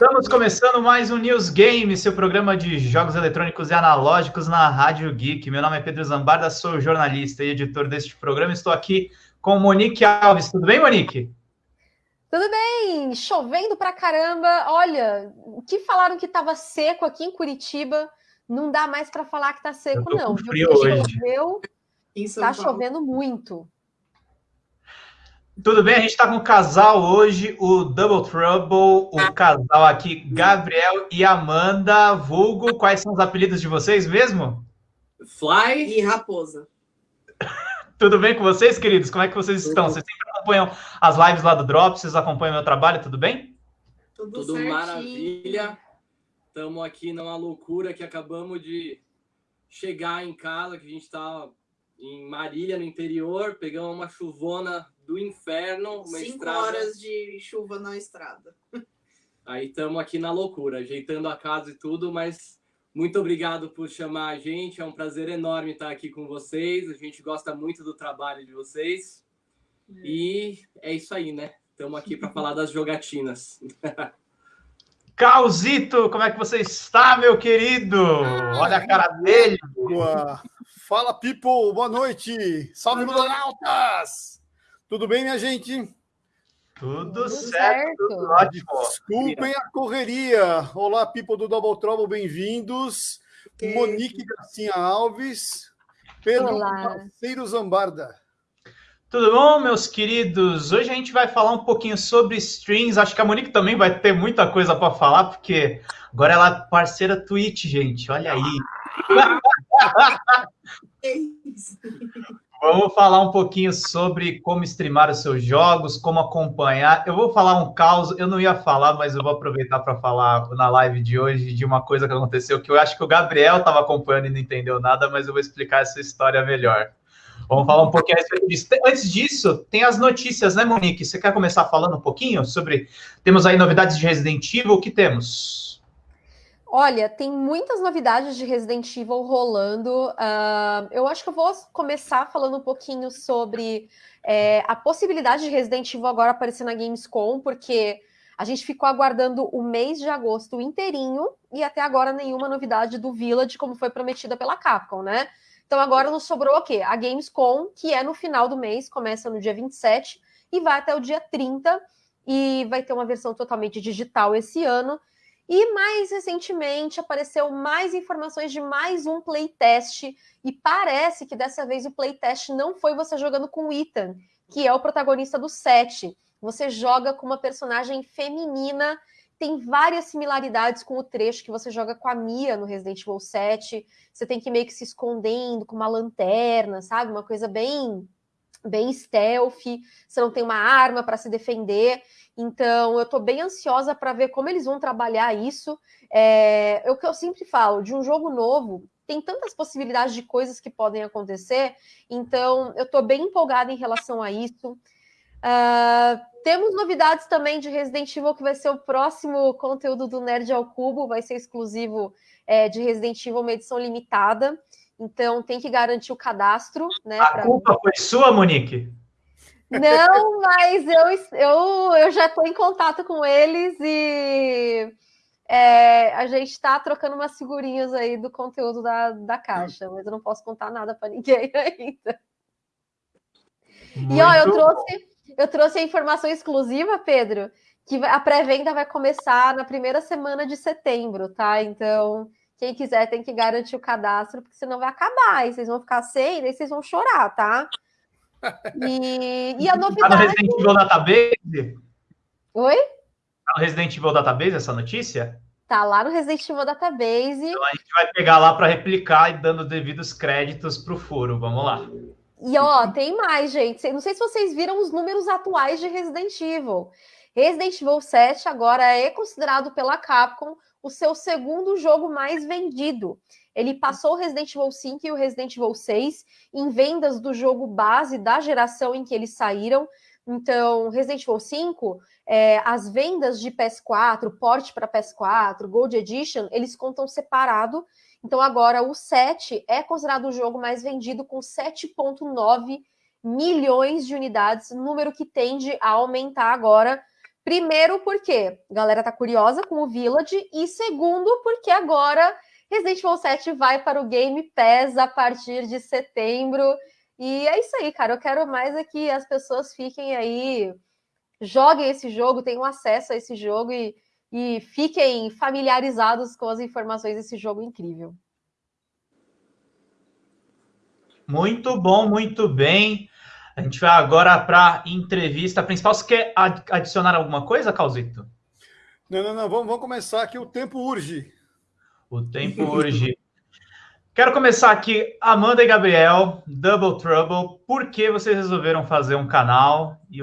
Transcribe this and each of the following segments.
Estamos começando mais um News Game, seu programa de jogos eletrônicos e analógicos na Rádio Geek. Meu nome é Pedro Zambarda, sou jornalista e editor deste programa. Estou aqui com Monique Alves. Tudo bem, Monique? Tudo bem, chovendo pra caramba. Olha, o que falaram que estava seco aqui em Curitiba, não dá mais para falar que está seco, não. Frio hoje. Choveu, tá chovendo muito. Tudo bem? A gente está com o casal hoje, o Double Trouble, o casal aqui, Gabriel e Amanda. Vulgo, quais são os apelidos de vocês mesmo? Fly e Raposa. tudo bem com vocês, queridos? Como é que vocês tudo. estão? Vocês sempre acompanham as lives lá do Drop? Vocês acompanham meu trabalho? Tudo bem? Tudo, tudo maravilha. Estamos aqui numa loucura que acabamos de chegar em casa, que a gente está em Marília, no interior, pegamos uma chuvona do inferno. Uma Cinco estrada. horas de chuva na estrada. Aí estamos aqui na loucura, ajeitando a casa e tudo, mas muito obrigado por chamar a gente. É um prazer enorme estar aqui com vocês. A gente gosta muito do trabalho de vocês. É. E é isso aí, né? Estamos aqui para falar das jogatinas. Causito, como é que você está, meu querido? Olha a cara dele. Fala, people, boa noite. Salve, Lunautas! Tudo bem, minha gente? Tudo, tudo certo, certo, tudo ótimo. Desculpem a correria. Olá, people do Double Trouble, bem-vindos. Monique Garcia Alves, Pedro Parceiro Zambarda. Tudo bom, meus queridos? Hoje a gente vai falar um pouquinho sobre strings. Acho que a Monique também vai ter muita coisa para falar, porque agora ela é parceira Twitch, gente. Olha aí. Vamos falar um pouquinho sobre como streamar os seus jogos, como acompanhar. Eu vou falar um caos, eu não ia falar, mas eu vou aproveitar para falar na live de hoje de uma coisa que aconteceu que eu acho que o Gabriel estava acompanhando e não entendeu nada, mas eu vou explicar essa história melhor. Vamos falar um pouquinho a respeito disso. Antes disso, tem as notícias, né, Monique? Você quer começar falando um pouquinho sobre. Temos aí novidades de Resident Evil, o que temos? Olha, tem muitas novidades de Resident Evil rolando. Uh, eu acho que eu vou começar falando um pouquinho sobre é, a possibilidade de Resident Evil agora aparecer na Gamescom, porque a gente ficou aguardando o mês de agosto inteirinho e até agora nenhuma novidade do Village, como foi prometida pela Capcom, né? Então agora nos sobrou o quê? A Gamescom, que é no final do mês, começa no dia 27 e vai até o dia 30, e vai ter uma versão totalmente digital esse ano. E mais recentemente apareceu mais informações de mais um playtest, e parece que dessa vez o playtest não foi você jogando com o Ethan, que é o protagonista do set. Você joga com uma personagem feminina, tem várias similaridades com o trecho que você joga com a Mia no Resident Evil 7. Você tem que meio que se escondendo com uma lanterna, sabe? Uma coisa bem bem stealth, você não tem uma arma para se defender. Então, eu estou bem ansiosa para ver como eles vão trabalhar isso. É, é, o que eu sempre falo, de um jogo novo, tem tantas possibilidades de coisas que podem acontecer, então eu estou bem empolgada em relação a isso. Uh, temos novidades também de Resident Evil, que vai ser o próximo conteúdo do Nerd ao Cubo, vai ser exclusivo é, de Resident Evil, uma edição limitada. Então tem que garantir o cadastro, né? A culpa foi sua, Monique? Não, mas eu, eu, eu já estou em contato com eles e é, a gente está trocando umas figurinhas aí do conteúdo da, da caixa, mas eu não posso contar nada para ninguém ainda. Muito e ó, eu trouxe, eu trouxe a informação exclusiva, Pedro, que a pré-venda vai começar na primeira semana de setembro, tá? Então, quem quiser tem que garantir o cadastro, porque senão vai acabar, e vocês vão ficar sem, e vocês vão chorar, tá? E, e a novidade. Tá no Resident Evil Database? Oi? Tá no Resident Evil Database essa notícia? Tá lá no Resident Evil Database. Então a gente vai pegar lá para replicar e dando devidos créditos para o furo. Vamos lá. E ó, tem mais, gente. Não sei se vocês viram os números atuais de Resident Evil. Resident Evil 7 agora é considerado pela Capcom o seu segundo jogo mais vendido. Ele passou o Resident Evil 5 e o Resident Evil 6 em vendas do jogo base da geração em que eles saíram. Então, Resident Evil 5, é, as vendas de PS4, porte para PS4, Gold Edition, eles contam separado. Então, agora o 7 é considerado o jogo mais vendido com 7,9 milhões de unidades, número que tende a aumentar agora Primeiro, porque a galera tá curiosa com o Village, e segundo, porque agora Resident Evil 7 vai para o Game Pass a partir de setembro. E é isso aí, cara. Eu quero mais é que as pessoas fiquem aí, joguem esse jogo, tenham acesso a esse jogo e, e fiquem familiarizados com as informações desse jogo incrível. Muito bom, muito bem. A gente vai agora para a entrevista principal. Você quer adicionar alguma coisa, Causito? Não, não, não. Vamos, vamos começar aqui. O tempo urge. O tempo urge. Quero começar aqui, Amanda e Gabriel, Double Trouble. Por que vocês resolveram fazer um canal? E,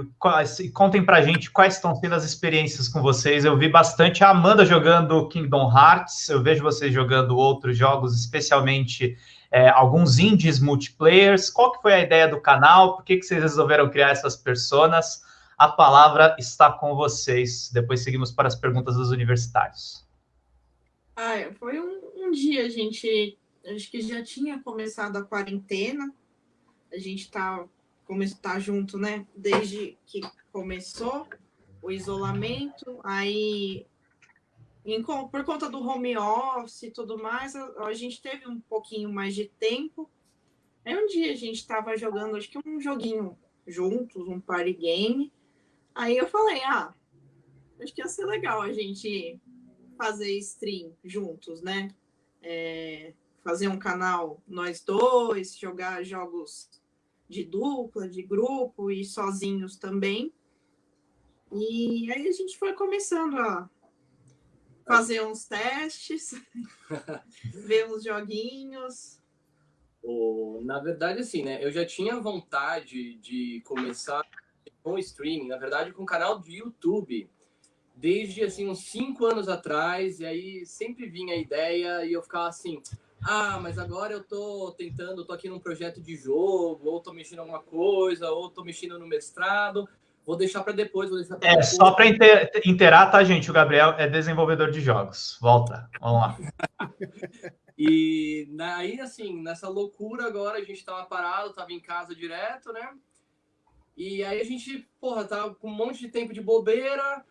e contem pra gente quais estão sendo as experiências com vocês. Eu vi bastante a Amanda jogando Kingdom Hearts, eu vejo vocês jogando outros jogos, especialmente é, alguns indies multiplayers. Qual que foi a ideia do canal? Por que, que vocês resolveram criar essas personas? A palavra está com vocês. Depois seguimos para as perguntas dos universitários. Ah, foi um, um dia, a gente acho que já tinha começado a quarentena. A gente está tá junto, né? Desde que começou o isolamento. Aí em, por conta do home office e tudo mais, a, a, gente teve um pouquinho mais de tempo. Aí um dia a gente estava jogando, acho que um joguinho juntos, um party game. Aí eu falei, ah, acho que ia ser legal a gente fazer stream juntos, né? É, fazer um canal nós dois, jogar jogos de dupla, de grupo e sozinhos também. E aí a gente foi começando a fazer uns testes, ver uns joguinhos. Na verdade, assim, né? Eu já tinha vontade de começar com streaming, na verdade, com o canal do YouTube, desde assim uns cinco anos atrás. E aí sempre vinha a ideia e eu ficava assim. Ah, mas agora eu tô tentando, tô aqui num projeto de jogo, ou tô mexendo em alguma coisa, ou tô mexendo no mestrado. Vou deixar para depois, vou deixar É, depois. só para inteirar, tá, gente? O Gabriel é desenvolvedor de jogos. Volta, vamos lá. e aí, assim, nessa loucura agora, a gente tava parado, tava em casa direto, né? E aí a gente, porra, tava com um monte de tempo de bobeira,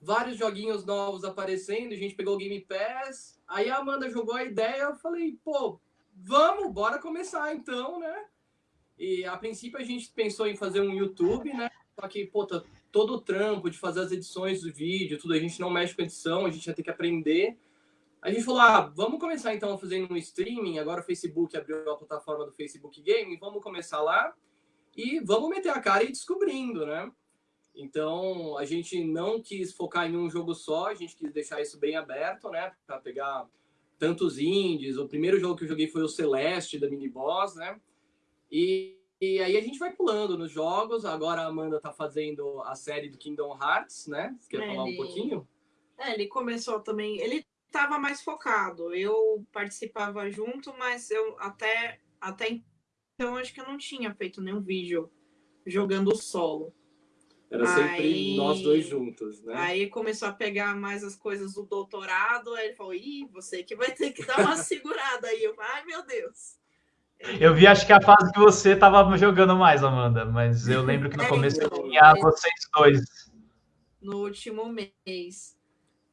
vários joguinhos novos aparecendo, a gente pegou o Game Pass. Aí a Amanda jogou a ideia, eu falei, pô, vamos, bora começar então, né? E a princípio a gente pensou em fazer um YouTube, né? Só que, pô, tá todo o trampo de fazer as edições do vídeo, tudo, a gente não mexe com edição, a gente ia ter que aprender. A gente falou, ah, vamos começar então fazer um streaming, agora o Facebook abriu a plataforma do Facebook Game, vamos começar lá e vamos meter a cara e descobrindo, né? Então, a gente não quis focar em um jogo só, a gente quis deixar isso bem aberto, né? Para pegar tantos indies. O primeiro jogo que eu joguei foi o Celeste, da Mini Boss, né? E e aí a gente vai pulando nos jogos. Agora a Amanda tá fazendo a série do Kingdom Hearts, né? Você quer ele... falar um pouquinho? É, ele começou também. Ele estava mais focado. Eu participava junto, mas eu até, até então acho que eu não tinha feito nenhum vídeo jogando solo. Era sempre aí, nós dois juntos, né? Aí começou a pegar mais as coisas do doutorado, aí ele falou, ih, você que vai ter que dar uma segurada aí. Eu falei, ai meu Deus. Eu vi, acho que a fase que você estava jogando mais, Amanda, mas eu lembro que no é, começo então, tinha é... vocês dois. No último mês.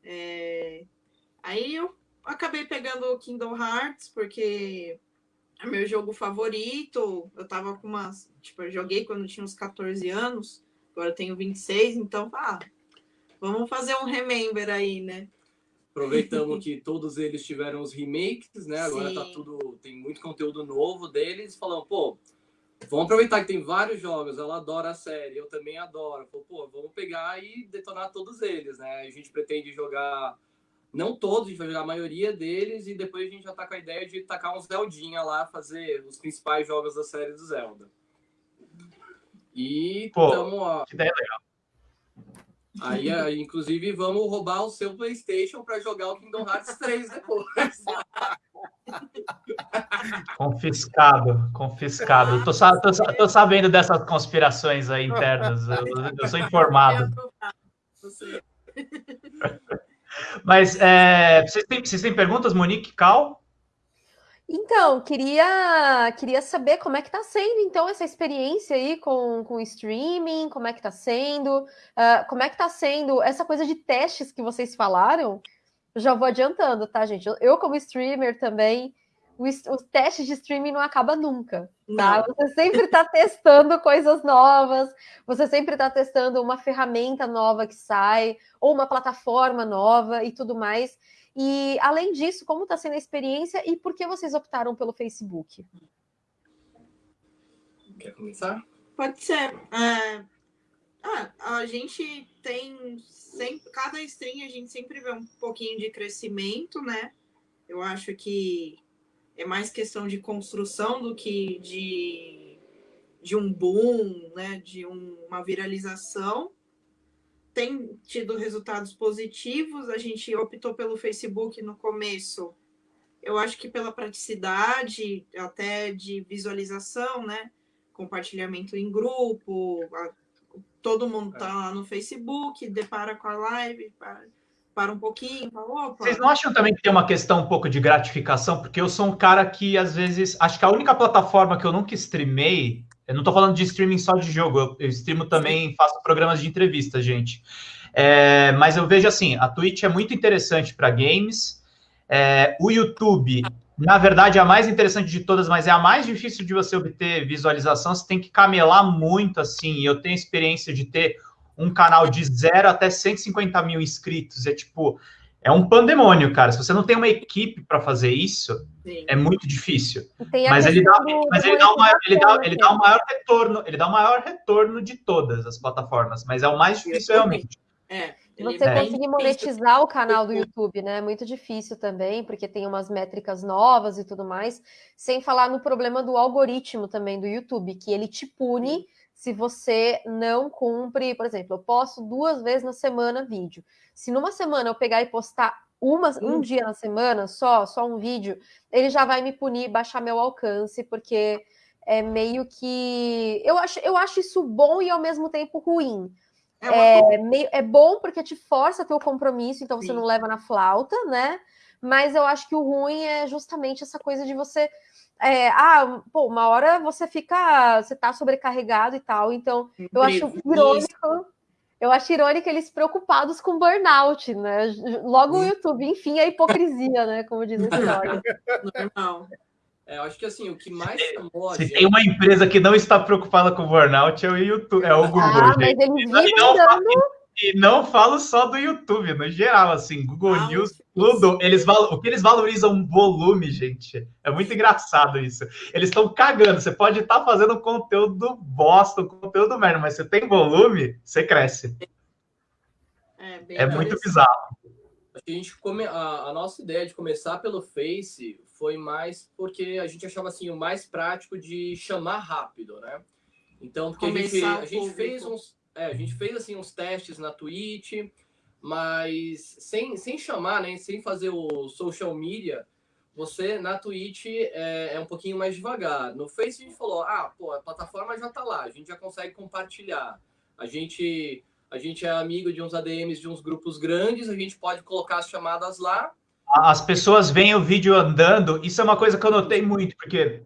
É... Aí eu acabei pegando o Kingdom Hearts, porque é meu jogo favorito. Eu tava com umas. Tipo, eu joguei quando tinha uns 14 anos, agora eu tenho 26, então, ah, vamos fazer um remember aí, né? Aproveitamos que todos eles tiveram os remakes, né? Agora tá Sim. tá tudo. Tem muito conteúdo novo deles. Falando, pô, vamos aproveitar que tem vários jogos. Ela adora a série, eu também adoro. Falou, pô, vamos pegar e detonar todos eles, né? A gente pretende jogar. Não todos, a gente vai jogar a maioria deles e depois a gente já tá com a ideia de tacar uns Zeldinha lá, fazer os principais jogos da série do Zelda. E Pô, tamo, que ideia legal. Aí, inclusive, vamos roubar o seu PlayStation para jogar o Kingdom Hearts 3 depois. Confiscado, confiscado. Tô, tô, tô, sabendo dessas conspirações aí internas. Eu, eu sou informado. Mas é, vocês, têm, vocês têm perguntas, Monique, Cal? Então, queria, queria saber como é que está sendo, então, essa experiência aí com, com streaming, como é que está sendo, uh, como é que está sendo essa coisa de testes que vocês falaram, já vou adiantando, tá, gente? Eu, como streamer também, o, o teste de streaming não acaba nunca, tá? Não. Você sempre está testando coisas novas, você sempre está testando uma ferramenta nova que sai, ou uma plataforma nova e tudo mais. E, além disso, como está sendo a experiência e por que vocês optaram pelo Facebook? Quer começar? Pode ser. É... Ah, a gente tem sempre, cada stream a gente sempre vê um pouquinho de crescimento, né? Eu acho que é mais questão de construção do que de, de um boom, né? De um, uma viralização tem tido resultados positivos. A gente optou pelo Facebook no começo. Eu acho que pela praticidade, até de visualização, né? Compartilhamento em grupo, a, todo mundo está lá no Facebook, depara com a live, para, para um pouquinho, fala, opa. Vocês não acham também que tem uma questão um pouco de gratificação? Porque eu sou um cara que, às vezes, acho que a única plataforma que eu nunca streamei eu não estou falando de streaming só de jogo, eu, eu streamo também, faço programas de entrevista, gente. É, mas eu vejo assim, a Twitch é muito interessante para games. É, o YouTube, na verdade, é a mais interessante de todas, mas é a mais difícil de você obter visualização. Você tem que camelar muito, assim. Eu tenho experiência de ter um canal de zero até 150 mil inscritos. É tipo, é um pandemônio, cara. Se você não tem uma equipe para fazer isso, Sim. é muito difícil. Mas, ele dá, do, mas ele, dá o maior, ele, dá, ele dá o maior retorno, ele dá o maior retorno de todas as plataformas, mas é o mais difícil realmente. É. Você é conseguir monetizar o canal do YouTube, né? É muito difícil também, porque tem umas métricas novas e tudo mais. Sem falar no problema do algoritmo também do YouTube, que ele te pune se você não cumpre, por exemplo, eu posto duas vezes na semana vídeo. Se numa semana eu pegar e postar uma, um dia na semana só, só um vídeo, ele já vai me punir, baixar meu alcance, porque é meio que. Eu acho, eu acho isso bom e ao mesmo tempo ruim. É, é, meio, é bom porque te força a ter o compromisso, então você Sim. não leva na flauta, né? Mas eu acho que o ruim é justamente essa coisa de você. É, ah, pô, uma hora você fica. Você tá sobrecarregado e tal. Então, eu acho irônico eu acho irônico eles preocupados com burnout, né? Logo o YouTube, enfim, a hipocrisia, né? Como diz a história. Normal. É, eu acho que assim, o que mais chamou Se tem uma empresa que não está preocupada com burnout, é o YouTube, é o Google. Ah, gente. mas eles vivem dando... E não falo só do YouTube, no geral, assim, Google ah, News, tudo. Eles o que eles valorizam volume, gente. É muito engraçado isso. Eles estão cagando. Você pode estar tá fazendo conteúdo bosta, conteúdo merda, mas você tem volume, você cresce. É, é muito bizarro. A, gente come... a, a nossa ideia de começar pelo Face foi mais porque a gente achava assim o mais prático de chamar rápido, né? Então, porque a gente, a gente fez uns é, a gente fez assim uns testes na Twitch, mas sem, sem chamar, né, sem fazer o social media, você na Twitch é, é um pouquinho mais devagar. No Face a gente falou, ah, pô, a plataforma já tá lá, a gente já consegue compartilhar. A gente a gente é amigo de uns ADMs de uns grupos grandes, a gente pode colocar as chamadas lá. As pessoas veem o vídeo andando, isso é uma coisa que eu notei muito, porque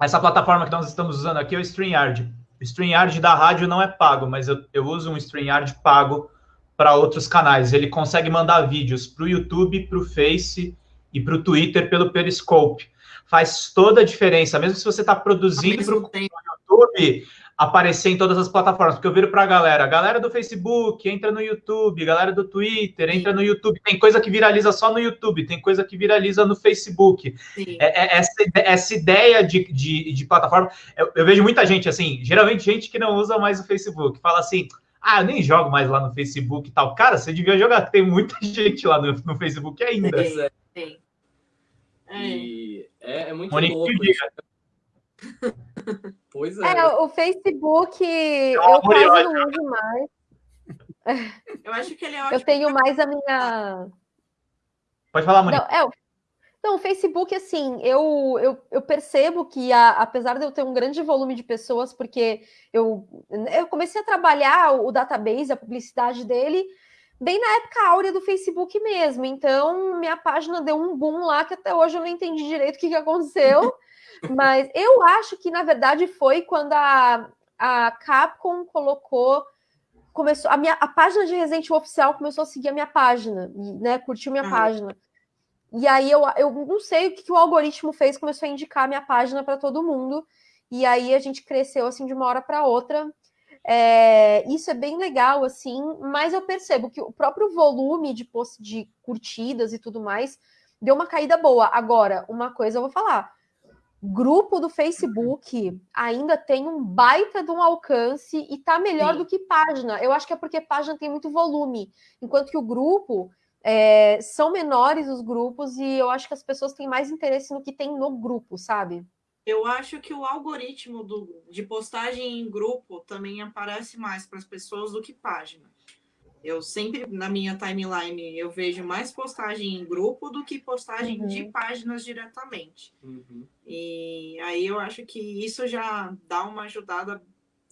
essa plataforma que nós estamos usando aqui é o StreamYard. O StreamYard da rádio não é pago, mas eu, eu uso um StreamYard pago para outros canais. Ele consegue mandar vídeos para o YouTube, para o Face e para o Twitter pelo Periscope. Faz toda a diferença, mesmo se você está produzindo para o YouTube, aparecer em todas as plataformas, porque eu viro para a galera, galera do Facebook, entra no YouTube, galera do Twitter, entra no YouTube, tem coisa que viraliza só no YouTube, tem coisa que viraliza no Facebook. É, é, essa, essa ideia de, de, de plataforma, eu, eu, vejo muita gente assim, geralmente gente que não usa mais o Facebook, fala assim, ah, eu nem jogo mais lá no Facebook e tal. Cara, você devia jogar, tem muita gente lá no, no Facebook ainda. É, é. E é, é muito Monique louco. Pois é. é o Facebook eu quase não uso mais. Eu acho que ele é ótimo. Eu tenho mais a minha. Pode falar, Monique. Não, é, não, o Facebook, assim, eu, eu, eu percebo que, a, apesar de eu ter um grande volume de pessoas, porque eu, eu comecei a trabalhar o database, a publicidade dele, bem na época áurea do Facebook mesmo. Então, minha página deu um boom lá que até hoje eu não entendi direito o que, que aconteceu. Mas eu acho que, na verdade, foi quando a, a Capcom colocou. Começou, a, minha, a página de Resident Evil oficial começou a seguir a minha página, né? Curtiu minha página. E aí eu, eu não sei o que, que o algoritmo fez, começou a indicar a minha página para todo mundo. E aí a gente cresceu assim de uma hora para outra. É, isso é bem legal, assim, mas eu percebo que o próprio volume de, de curtidas e tudo mais deu uma caída boa. Agora, uma coisa eu vou falar: grupo do Facebook ainda tem um baita de um alcance e tá melhor Sim. do que página. Eu acho que é porque página tem muito volume, enquanto que o grupo é, são menores os grupos e eu acho que as pessoas têm mais interesse no que tem no grupo, sabe? Eu acho que o algoritmo do, de postagem em grupo também aparece mais para as pessoas do que página. Eu sempre, na minha timeline, eu vejo mais postagem em grupo do que postagem uhum. de páginas diretamente. Uhum. E aí eu acho que isso já dá uma ajudada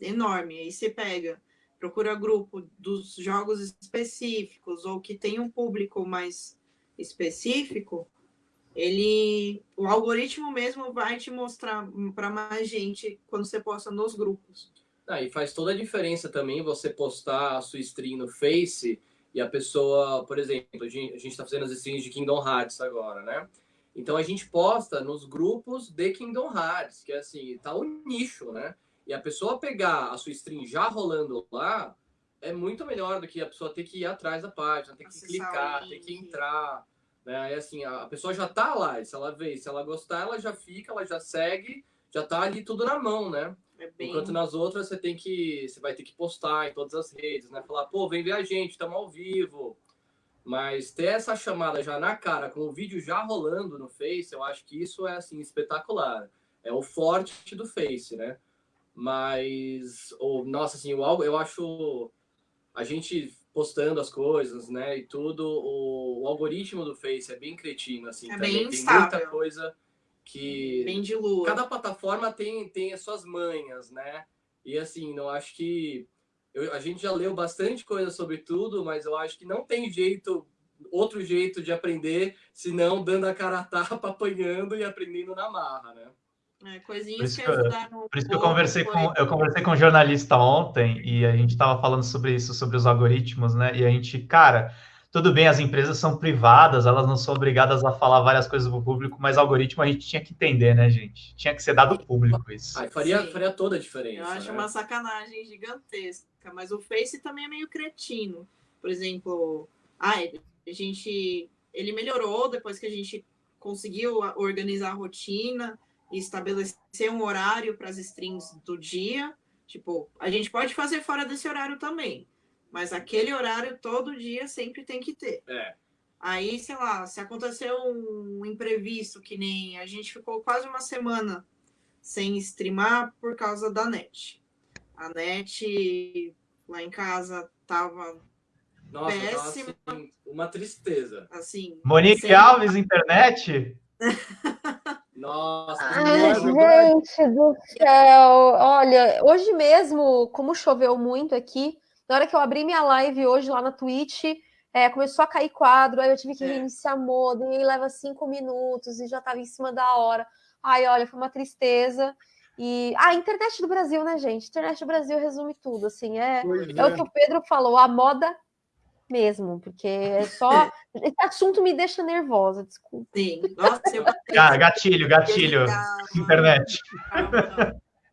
enorme. Aí você pega, procura grupo dos jogos específicos ou que tem um público mais específico, ele o algoritmo mesmo vai te mostrar para mais gente quando você posta nos grupos. Ah, e faz toda a diferença também você postar a sua stream no Face e a pessoa, por exemplo, a gente está fazendo as streams de Kingdom Hearts agora, né? Então a gente posta nos grupos de Kingdom Hearts, que é assim, tá o nicho, né? E a pessoa pegar a sua stream já rolando lá é muito melhor do que a pessoa ter que ir atrás da página, ter que Acessar clicar, ter que entrar. Né? É assim, a pessoa já tá lá, se ela vê, se ela gostar, ela já fica, ela já segue, já tá ali tudo na mão, né? É bem... Enquanto nas outras você tem que. Você vai ter que postar em todas as redes, né? Falar, pô, vem ver a gente, estamos ao vivo. Mas ter essa chamada já na cara, com o vídeo já rolando no Face, eu acho que isso é assim, espetacular. É o forte do Face, né? Mas, oh, nossa, assim, o, eu acho a gente postando as coisas, né, e tudo, o, o, algoritmo do Face é bem cretino, assim, é também. Bem tem instável. muita coisa que... Bem de lua. Cada plataforma tem, tem as suas manhas, né, e assim, não acho que... Eu, a gente já leu bastante coisa sobre tudo, mas eu acho que não tem jeito, outro jeito de aprender, senão dando a cara a tapa, apanhando e aprendendo na marra, né. É, coisinhas que, que ajudaram. Por isso que eu conversei, com, eu conversei com um jornalista ontem e a gente estava falando sobre isso, sobre os algoritmos, né? E a gente, cara, tudo bem, as empresas são privadas, elas não são obrigadas a falar várias coisas para o público, mas algoritmo a gente tinha que entender, né, gente? Tinha que ser dado público isso. Ah, faria, faria toda a diferença. Eu acho né? uma sacanagem gigantesca, mas o Face também é meio cretino. Por exemplo, ah, a gente. Ele melhorou depois que a gente conseguiu organizar a rotina e estabelecer um horário para as streams do dia. Tipo, a gente pode fazer fora desse horário também, mas aquele horário todo dia sempre tem que ter. É. Aí, sei lá, se aconteceu um imprevisto, que nem a gente ficou quase uma semana sem streamar por causa da net. A net lá em casa tava Nossa, péssima. Assim, uma tristeza. Assim, Monique sem... Alves, internet? Nossa, Ai, gente do céu. Olha, hoje mesmo, como choveu muito aqui, na hora que eu abri minha live hoje lá na Twitch, é, começou a cair quadro, aí eu tive que é. reiniciar modo, e aí leva cinco minutos e já estava em cima da hora. Ai, olha, foi uma tristeza. E a ah, internet do Brasil, né, gente? Internet do Brasil resume tudo, assim, é, é, é o que o Pedro falou, a moda mesmo, porque é só. Esse assunto me deixa nervosa, desculpa. Sim, nossa, eu... ah, gatilho, gatilho. Internet.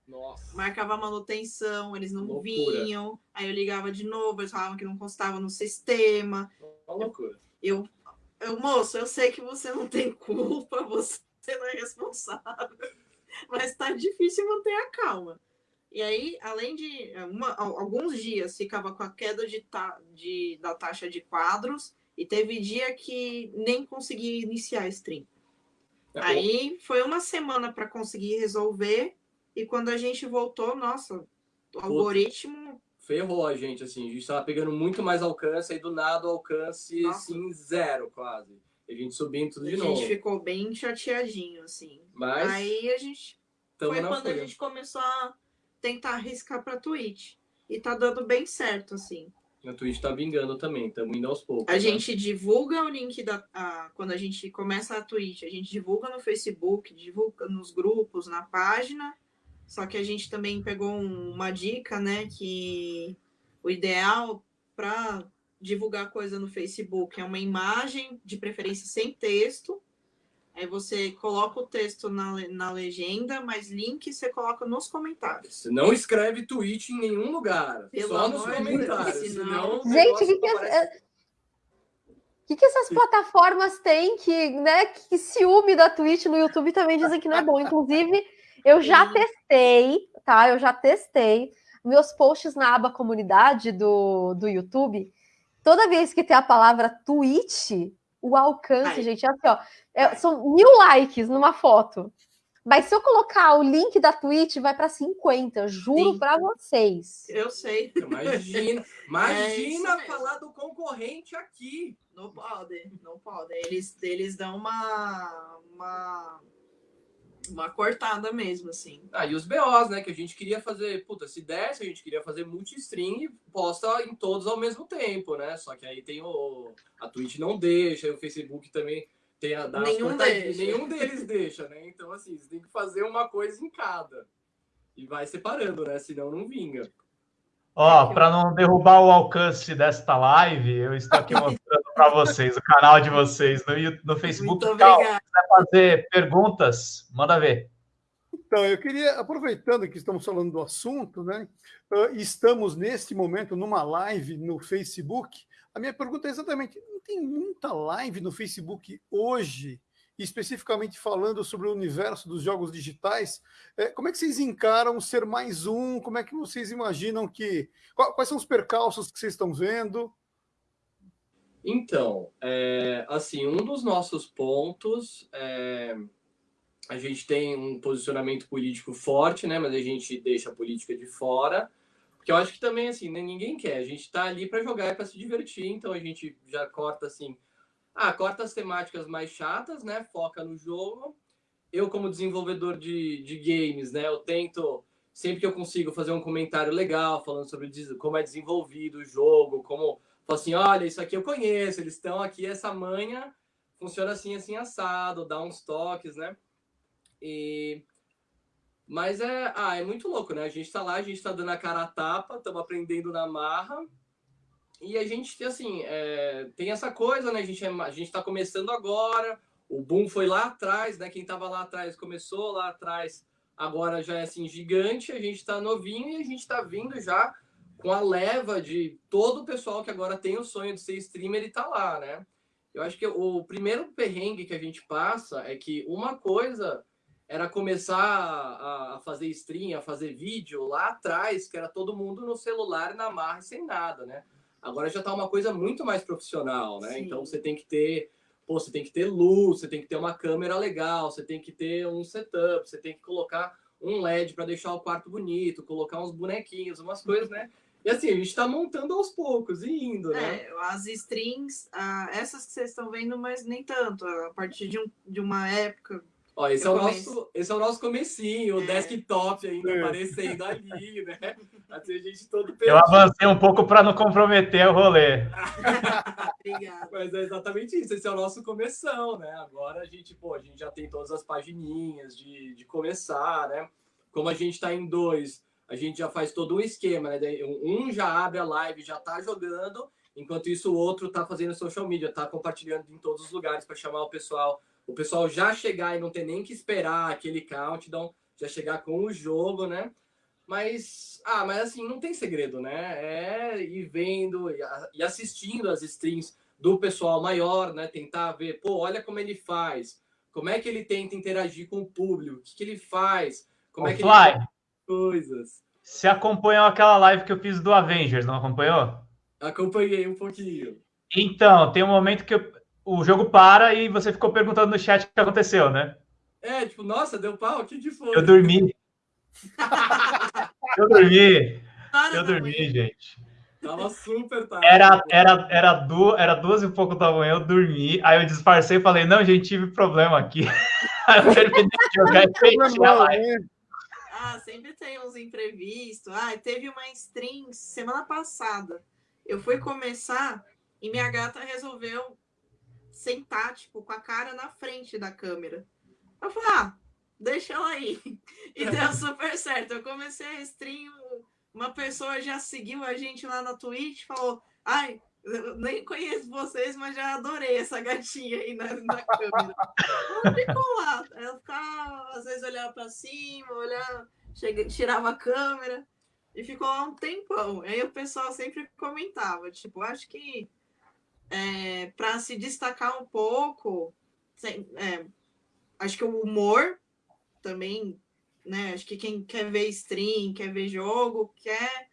Nossa. Marcava manutenção, eles não loucura. vinham. Aí eu ligava de novo, eles falavam que não constava no sistema. Uma loucura. Eu, eu, moço, eu sei que você não tem culpa, você não é responsável, mas tá difícil manter a calma. E aí, além de é, uma, alguns dias ficava com a queda de, ta, de, da taxa de quadros, e teve dia que nem consegui iniciar a stream. É aí foi uma semana para conseguir resolver, e quando a gente voltou, nossa, o algoritmo. Ferrou a gente, assim, a gente estava pegando muito mais alcance, aí do nada o alcance, nossa. assim, zero quase. A gente subindo tudo de novo. A gente ficou bem chateadinho, assim. Mas. Aí a gente. Foi quando a gente começou a tentar arriscar para Twitch. E tá dando bem certo, assim. A Twitch tá vingando também, estamos indo aos poucos. A né? gente divulga o link da. A, quando a gente começa a Twitch, a gente divulga no Facebook, divulga nos grupos, na página. Só que a gente também pegou um- uma dica, né? Que o ideal para divulgar coisa no Facebook é uma imagem, de preferência sem texto. Aí você coloca o texto na, na legenda, mas link você coloca nos comentários. Você não escreve tweet em nenhum lugar. Pelo só nos comentários. Deus, senão o Gente, negócio que que é- aparece- O que, que essas plataformas têm que, né, que ciúme da Twitch no YouTube também dizem que não é bom. Inclusive, eu já testei, tá? Eu já testei meus posts na aba comunidade do, do YouTube. Toda vez que tem a palavra Twitch, o alcance, Vai. gente, é assim, ó, é- são mil likes numa foto. Mas se eu colocar o link da Twitch, vai para 50, juro para vocês. Eu sei. Imagina, É imagina mesmo. falar do concorrente aqui. Não pode, não pode. Eles, eles dão uma, uma, uma cortada mesmo, assim. Ah, e os BOs, né? Que a gente queria fazer, puta, se desse, a gente queria fazer multi-stream e posta em todos ao mesmo tempo, né? Só que aí tem o. A Twitch não deixa, e o Facebook também tem a dar Nenhum deixa. Nenhum deles deixa, né? Então, assim, você tem que fazer uma coisa em cada. E vai separando, né? Senão não vinga. Ó, para não derrubar o alcance desta live, eu estou aqui mostrando para vocês o canal de vocês no, no Facebook. Muito Cal, obrigada. quiser fazer perguntas, manda ver. Então, eu queria, aproveitando que estamos falando do assunto, né? Estamos neste momento numa live no Facebook. A minha pergunta é exatamente: não tem muita live no Facebook hoje, especificamente falando sobre o universo dos jogos digitais? Eh, Como é que vocês encaram ser mais um? Como é que vocês imaginam que. qua- Quais são os percalços que vocês estão vendo? Então, é, assim, um dos nossos pontos é, a gente tem um posicionamento político forte, né? Mas a gente deixa a política de fora, porque eu acho que também assim, né, ninguém quer. A gente tá ali para jogar e para se divertir, então a gente já corta assim, ah, corta as temáticas mais chatas, né? Foca no jogo. Eu como desenvolvedor de, de games, né? Eu tento sempre que eu consigo fazer um comentário legal falando sobre como é desenvolvido o jogo, como Fala assim, olha, isso aqui eu conheço, eles estão aqui, essa manha funciona assim, assim, assado, dá uns toques, né? E... Mas é, ah, é muito louco, né? A gente tá lá, a gente tá dando a cara a tapa, estamos aprendendo na marra, e a gente, assim, é, tem essa coisa, né? A gente, é, a gente tá começando agora, o boom foi lá atrás, né? Quem tava lá atrás começou lá atrás, agora já é, assim, gigante, a gente tá novinho e a gente tá vindo já com a leva de todo o pessoal que agora tem o sonho de ser streamer e tá lá, né? Eu acho que o primeiro perrengue que a gente passa é que uma coisa era começar a, fazer stream, a fazer vídeo lá atrás, que era todo mundo no celular, na marra, e sem nada, né? Agora já tá uma coisa muito mais profissional, né? Sim. Então você tem que ter, pô, você tem que ter luz, você tem que ter uma câmera legal, você tem que ter um setup, você tem que colocar um LED para deixar o quarto bonito, colocar uns bonequinhos, umas coisas, né? E assim, a gente tá montando aos poucos e indo, né? É, as strings, ah, essas que vocês estão vendo, mas nem tanto. A partir de, um- de uma época. Ó, esse é, Eu o nosso, esse é o nosso comecinho, o É. desktop ainda É. aparecendo ali, né? Assim, a gente todo Eu perdido. avancei um pouco para não comprometer o rolê. Obrigada. Mas é exatamente isso, esse é o nosso começão, né? Agora a gente, pô, a gente já tem todas as pagininhas de, de começar, né? Como a gente tá em dois, a gente já faz todo um esquema, né? Um já abre a live, já tá jogando, enquanto isso o outro tá fazendo social media, tá compartilhando em todos os lugares para chamar o pessoal. O pessoal já chegar e não ter nem que esperar aquele countdown, já chegar com o jogo, né? Mas, ah, mas assim, não tem segredo, né? É ir vendo e assistindo as streams do pessoal maior, né? Tentar ver, pô, olha como ele faz, como é que ele tenta interagir com o público, o que, que ele faz, como é que ele Fly, faz coisas. você acompanhou aquela live que eu fiz do Avengers, não acompanhou? Acompanhei um pouquinho. Então, tem um momento que eu- o jogo para e você ficou perguntando no chat o que aconteceu, né? É, tipo, nossa, deu pau, o que que foi? Eu dormi. Eu dormi. Hora Eu dormi, manhã. gente. Tava super tarde. Era, era, era, du, era duas e pouco da manhã, eu dormi. Aí eu disfarcei e falei, não, gente, tive problema aqui. Aí eu terminei de jogar e fechei a live. Ah, sempre tem uns imprevistos. Ah, teve uma stream semana passada. Eu fui começar e minha gata resolveu sentar, tipo, com a cara na frente da câmera. Eu falei, ah, deixa ela aí. E deu super certo. Eu comecei a stream, uma pessoa já seguiu a gente lá na Twitch, falou, ai, nem conheço vocês, mas já adorei essa gatinha aí na, na câmera. Ela ficou lá. Ela ficava, às vezes olhava para cima, olhava, chega, tirava a câmera e ficou lá um tempão. Aí o pessoal sempre comentava, tipo, acho que é, para se destacar um pouco, é, acho que o humor também, né? Acho que quem quer ver stream, quer ver jogo, quer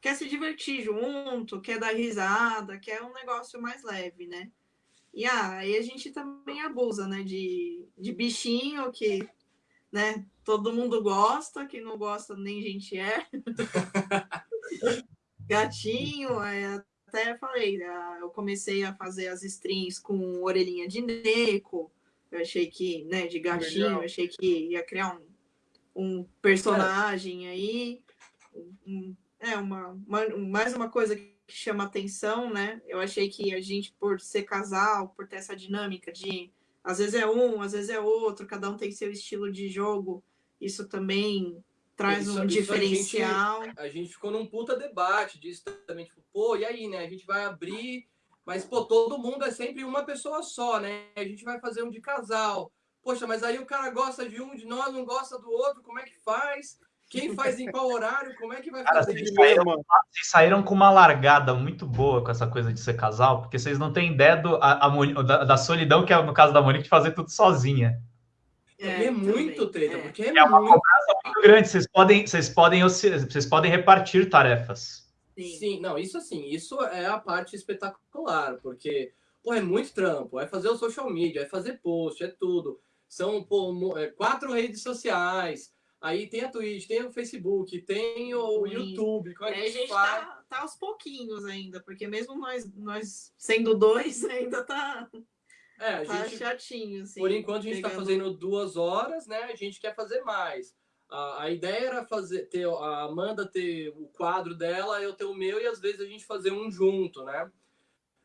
quer se divertir junto, quer dar risada, quer um negócio mais leve, né? E ah, aí a gente também abusa, né? De, de bichinho que, né? Todo mundo gosta, que não gosta nem gente é. Gatinho, é, até falei, ah, eu comecei a fazer as streams com orelhinha de neco. Eu achei que, né, de gatinho, eu achei que ia criar um, um personagem aí. Um, é uma, uma, mais uma coisa que chama atenção, né? Eu achei que a gente, por ser casal, por ter essa dinâmica de às vezes é um, às vezes é outro, cada um tem seu estilo de jogo, isso também traz isso, um diferencial. A gente, a gente, ficou num puta debate disso também, tipo, pô, e aí, né? A gente vai abrir, mas, pô, todo mundo é sempre uma pessoa só, né? A gente vai fazer um de casal. Poxa, mas aí o cara gosta de um, de nós não gosta do outro, como é que faz? Quem faz em qual horário? Como é que vai Cara, fazer vocês saíram, vocês saíram, com uma largada muito boa com essa coisa de ser casal, porque vocês não têm ideia do, a, a, da, da, solidão que é no caso da Monique de fazer tudo sozinha. É, é muito, Treta, é. porque é, é uma cobrança muito grande. Vocês podem, vocês podem, vocês podem repartir tarefas. Sim. Sim, não, isso assim, isso é a parte espetacular, porque pô, é muito trampo, é fazer o social media, é fazer post, é tudo. São pô, é, quatro redes sociais Aí tem a Twitch, tem o Facebook, tem o YouTube. Como é que é, a gente tá, tá, aos pouquinhos ainda, porque mesmo nós, nós sendo dois, ainda tá, é, tá gente, chatinho. Assim, por enquanto a gente está fazendo duas horas, né? A gente quer fazer mais. A, a ideia era fazer ter a Amanda ter o quadro dela, eu ter o meu, e às vezes a gente fazer um junto, né?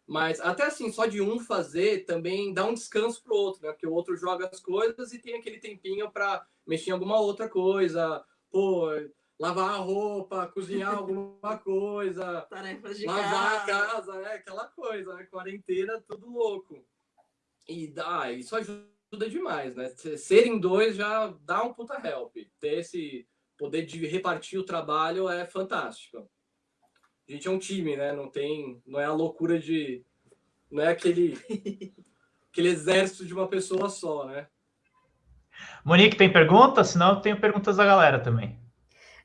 Mas até assim, só de um fazer também dá um descanso pro outro, né? Porque o outro joga as coisas e tem aquele tempinho para mexer em alguma outra coisa, pô, lavar a roupa, cozinhar alguma coisa, tarefas de lavar casa. a casa, né? Aquela coisa, né? Quarentena, tudo louco. E dá, isso ajuda demais, né? Serem dois já dá um puta help. Ter esse poder de repartir o trabalho é fantástico. A gente é um time, né? Não tem, não é a loucura de, não é aquele aquele exército de uma pessoa só, né? Monique, tem perguntas? Senão eu tenho perguntas da galera também.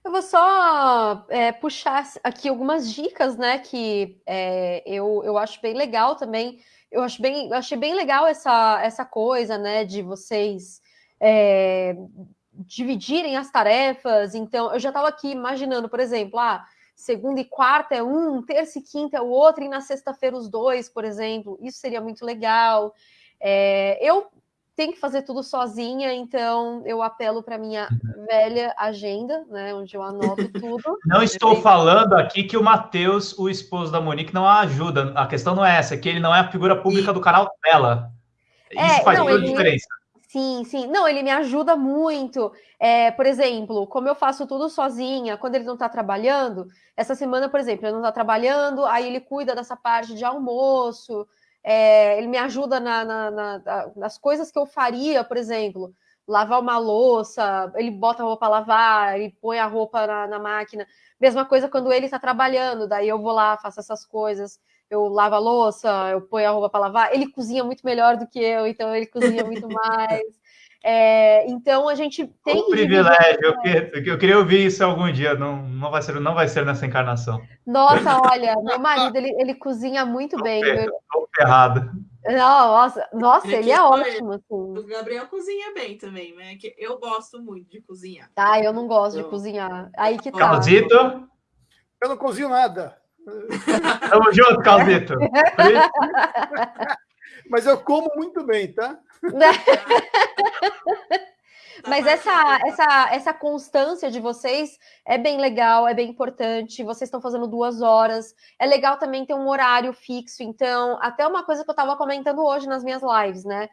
Eu vou só é, puxar aqui algumas dicas, né? Que é, eu, eu acho bem legal também. Eu acho bem, eu achei bem legal essa, essa coisa, né? De vocês é, dividirem as tarefas. Então, eu já estava aqui imaginando, por exemplo, ah, segunda e quarta é um, terça e quinta é o outro, e na sexta-feira os dois, por exemplo. Isso seria muito legal. É, eu tenho que fazer tudo sozinha, então eu apelo para minha uhum. velha agenda, né, onde eu anoto tudo. Não estou falando aqui que o Matheus, o esposo da Monique, não a ajuda. A questão não é essa, é que ele não é a figura pública do canal dela. Isso é, faz não, toda a diferença. Sim, sim. Não, ele me ajuda muito. É, por exemplo, como eu faço tudo sozinha, quando ele não está trabalhando, essa semana, por exemplo, ele não está trabalhando, aí ele cuida dessa parte de almoço, é, ele me ajuda na, na, na, nas coisas que eu faria, por exemplo, lavar uma louça, ele bota a roupa a lavar, ele põe a roupa na, na máquina. Mesma coisa quando ele está trabalhando, daí eu vou lá, faço essas coisas, eu lavo a louça, eu ponho a roupa para lavar. Ele cozinha muito melhor do que eu, então ele cozinha muito mais. É, então a gente tem um privilégio. Eu, que, eu queria ouvir isso algum dia. Não, não vai ser, não vai ser nessa encarnação. Nossa, olha, meu marido ele, ele cozinha muito tô bem. Estou ferrado. Não, nossa, nossa, ele é ótimo. Assim. O Gabriel cozinha bem também, né? Que eu gosto muito de cozinhar. Ah, eu não gosto de cozinhar. Aí que tá. Calzito? Eu não cozinho nada. Tamo junto, Calzito. Mas eu como muito bem, tá? Mas essa, essa, essa constância de vocês é bem legal, é bem importante. Vocês estão fazendo duas horas. É legal também ter um horário fixo. Então, até uma coisa que eu estava comentando hoje nas minhas lives, né?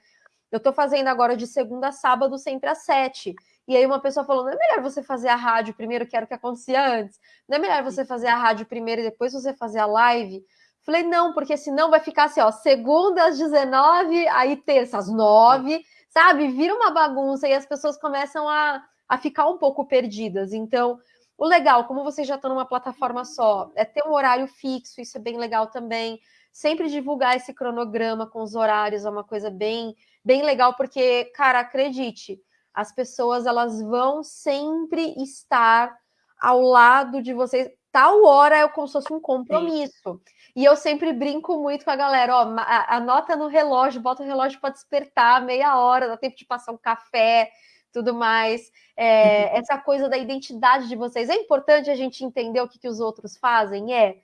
Eu estou fazendo agora de segunda a sábado, sempre às sete. E aí uma pessoa falou: não é melhor você fazer a rádio primeiro, que era o que acontecia antes? Não é melhor você fazer a rádio primeiro e depois você fazer a live? Falei, não, porque senão vai ficar assim, ó, segunda às 19, aí terça às 9, sabe? Vira uma bagunça e as pessoas começam a, a ficar um pouco perdidas. Então, o legal, como vocês já estão numa plataforma só, é ter um horário fixo, isso é bem legal também. Sempre divulgar esse cronograma com os horários é uma coisa bem, bem legal, porque, cara, acredite, as pessoas elas vão sempre estar ao lado de vocês. Tal hora é como se fosse um compromisso. Sim. E eu sempre brinco muito com a galera, ó, anota no relógio, bota o relógio para despertar meia hora, dá tempo de passar um café, tudo mais. É, essa coisa da identidade de vocês. É importante a gente entender o que, que os outros fazem, é.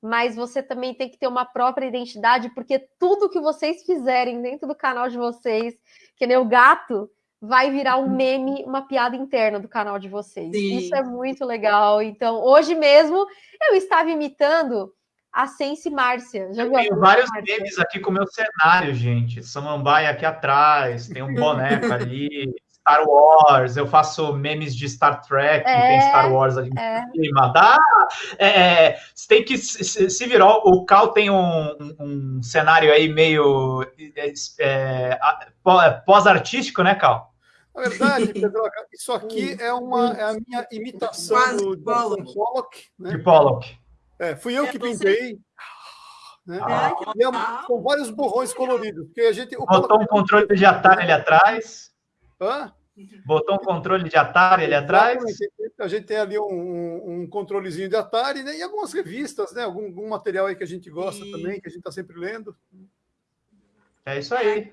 Mas você também tem que ter uma própria identidade, porque tudo que vocês fizerem dentro do canal de vocês, que nem o gato, vai virar um meme, uma piada interna do canal de vocês. Sim. Isso é muito legal. Então, hoje mesmo eu estava imitando a Sense Márcia. Já eu tenho vários Márcia? memes aqui com o meu cenário, gente. Samambaia aqui atrás, tem um boneco ali, Star Wars, eu faço memes de Star Trek, é, tem Star Wars ali é. em cima. Dá, é, é você tem que se, se virar. O Cal tem um, um cenário aí meio é, é, pós-artístico, né, Cal? Na verdade, Pedro, isso aqui é, uma, é a minha imitação do, do Pollock. Né? De Pollock. É, fui eu é que pintei. Né? Ah, é, com vários borrões coloridos. Porque a gente, Botou um controle de Atari ali atrás. Hã? Botou um controle de Atari ali atrás. A gente tem ali um, um controlezinho de Atari né? e algumas revistas, né? Algum, algum material aí que a gente gosta e... também, que a gente está sempre lendo. É isso aí.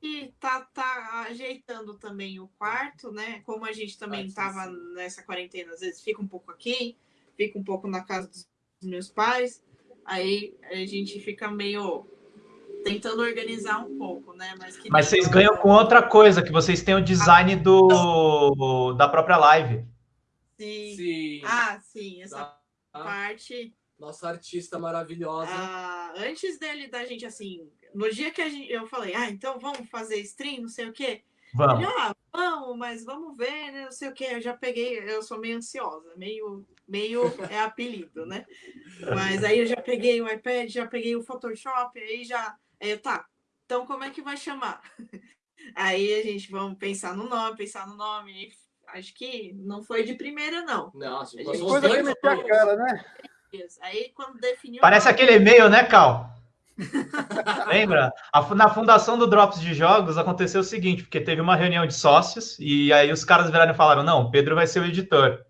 E tá, tá ajeitando também o quarto, né? Como a gente também estava nessa quarentena, às vezes fica um pouco aqui, fica um pouco na casa dos meus pais, aí a gente fica meio tentando organizar um pouco, né? Mas, Mas vocês ganham com outra coisa, que vocês têm o design do da própria live. Sim. sim. Ah, sim, essa da... parte. Nossa artista maravilhosa. Ah, antes dele da gente assim, no dia que gente, eu falei, ah, então vamos fazer stream, não sei o quê. Vamos. Ele, ah, vamos, mas vamos ver, né? Não sei o quê. Eu já peguei, eu sou meio ansiosa, meio, meio é apelido, né? Mas aí eu já peguei o iPad, já peguei o Photoshop, aí já. Aí eu, tá, então como é que vai chamar? Aí a gente vamos pensar no nome, pensar no nome. Acho que não foi de primeira, não. Nossa, a gente coisa que meter a cara, né? Aí quando definiu. Parece aquele e-mail, né, Cal? Lembra? Na fundação do Drops de Jogos aconteceu o seguinte, porque teve uma reunião de sócios e aí os caras viraram e falaram: não, Pedro vai ser o editor.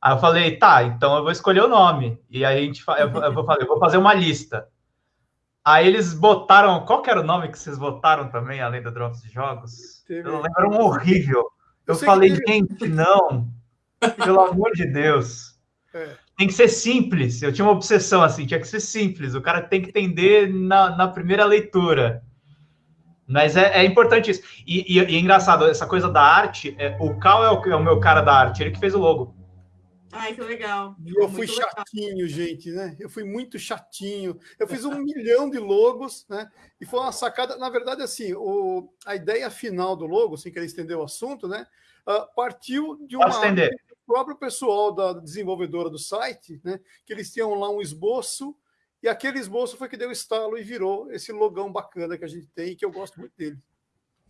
Aí eu falei, tá, então eu vou escolher o nome. E aí a gente eu, eu vou eu vou fazer uma lista. Aí eles botaram. Qual que era o nome que vocês botaram também, além do Drops de Jogos? Teve. Eu lembro um horrível. Eu, eu falei, gente, não. Pelo amor de Deus. É tem que ser simples. Eu tinha uma obsessão assim, tinha que ser simples. O cara tem que entender na, na primeira leitura. Mas é, é importante isso. E, e, e, é engraçado, essa coisa da arte, é, o Cal é o, é o, meu cara da arte, ele que fez o logo. Ai, que legal. eu fui chatinho, legal. gente, né? Eu fui muito chatinho. Eu fiz um milhão de logos, né? E foi uma sacada. Na verdade, assim, o, a ideia final do logo, sem querer estender o assunto, né? Uh, partiu de uma. Estender próprio pessoal da desenvolvedora do site, né, que eles tinham lá um esboço, e aquele esboço foi que deu estalo e virou esse logão bacana que a gente tem, que eu gosto muito dele.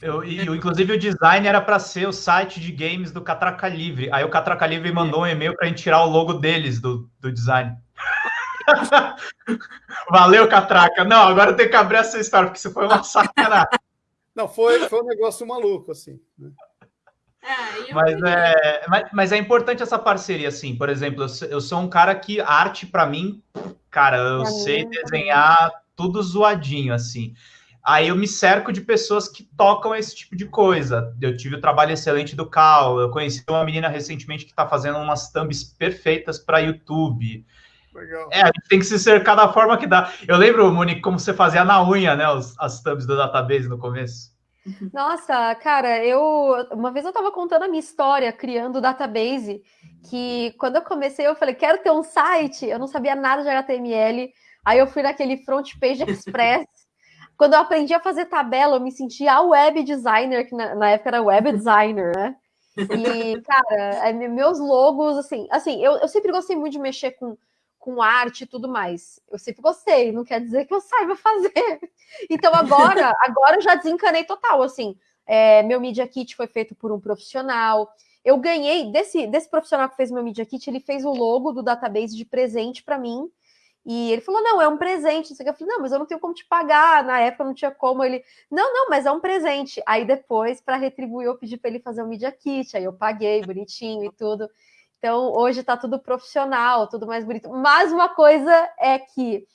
Eu, e, inclusive, o design era para ser o site de games do Catraca Livre. Aí o Catraca Livre mandou um e-mail para a gente tirar o logo deles do, do design. Valeu, Catraca. Não, agora eu tenho que abrir essa história, porque isso foi uma sacanagem. Não, foi, foi um negócio maluco, assim. Né? É, mas, é, mas, mas, é importante essa parceria, assim. Por exemplo, eu, eu sou um cara que arte, para mim, cara, eu é sei desenhar tudo zoadinho, assim. Aí eu me cerco de pessoas que tocam esse tipo de coisa. Eu tive o trabalho excelente do Cal, eu conheci uma menina recentemente que está fazendo umas thumbs perfeitas para YouTube. Legal. É, a gente tem que se cercar da forma que dá. Eu lembro, Monique, como você fazia na unha, né, as thumbs do database no começo. Nossa, cara, eu uma vez eu estava contando a minha história criando o database, que quando eu comecei eu falei, quero ter um site, eu não sabia nada de HTML, aí eu fui naquele front page express. Quando eu aprendi a fazer tabela, eu me sentia a web designer, que na, na época era web designer, né? E, cara, é, meus logos, assim, assim, eu, eu sempre gostei muito de mexer com com arte e tudo mais. Eu sempre gostei, não quer dizer que eu saiba fazer. Então agora, agora eu já desencanei total, assim. É, meu Media Kit foi feito por um profissional. Eu ganhei desse, desse profissional que fez meu Media Kit, ele fez o logo do database de presente para mim. E ele falou: não, é um presente. Eu falei, não, mas eu não tenho como te pagar. Na época não tinha como. Ele, não, não, mas é um presente. Aí depois, para retribuir, eu pedi para ele fazer um Media Kit. Aí eu paguei bonitinho e tudo. Então, hoje está tudo profissional, tudo mais bonito. Mas uma coisa é que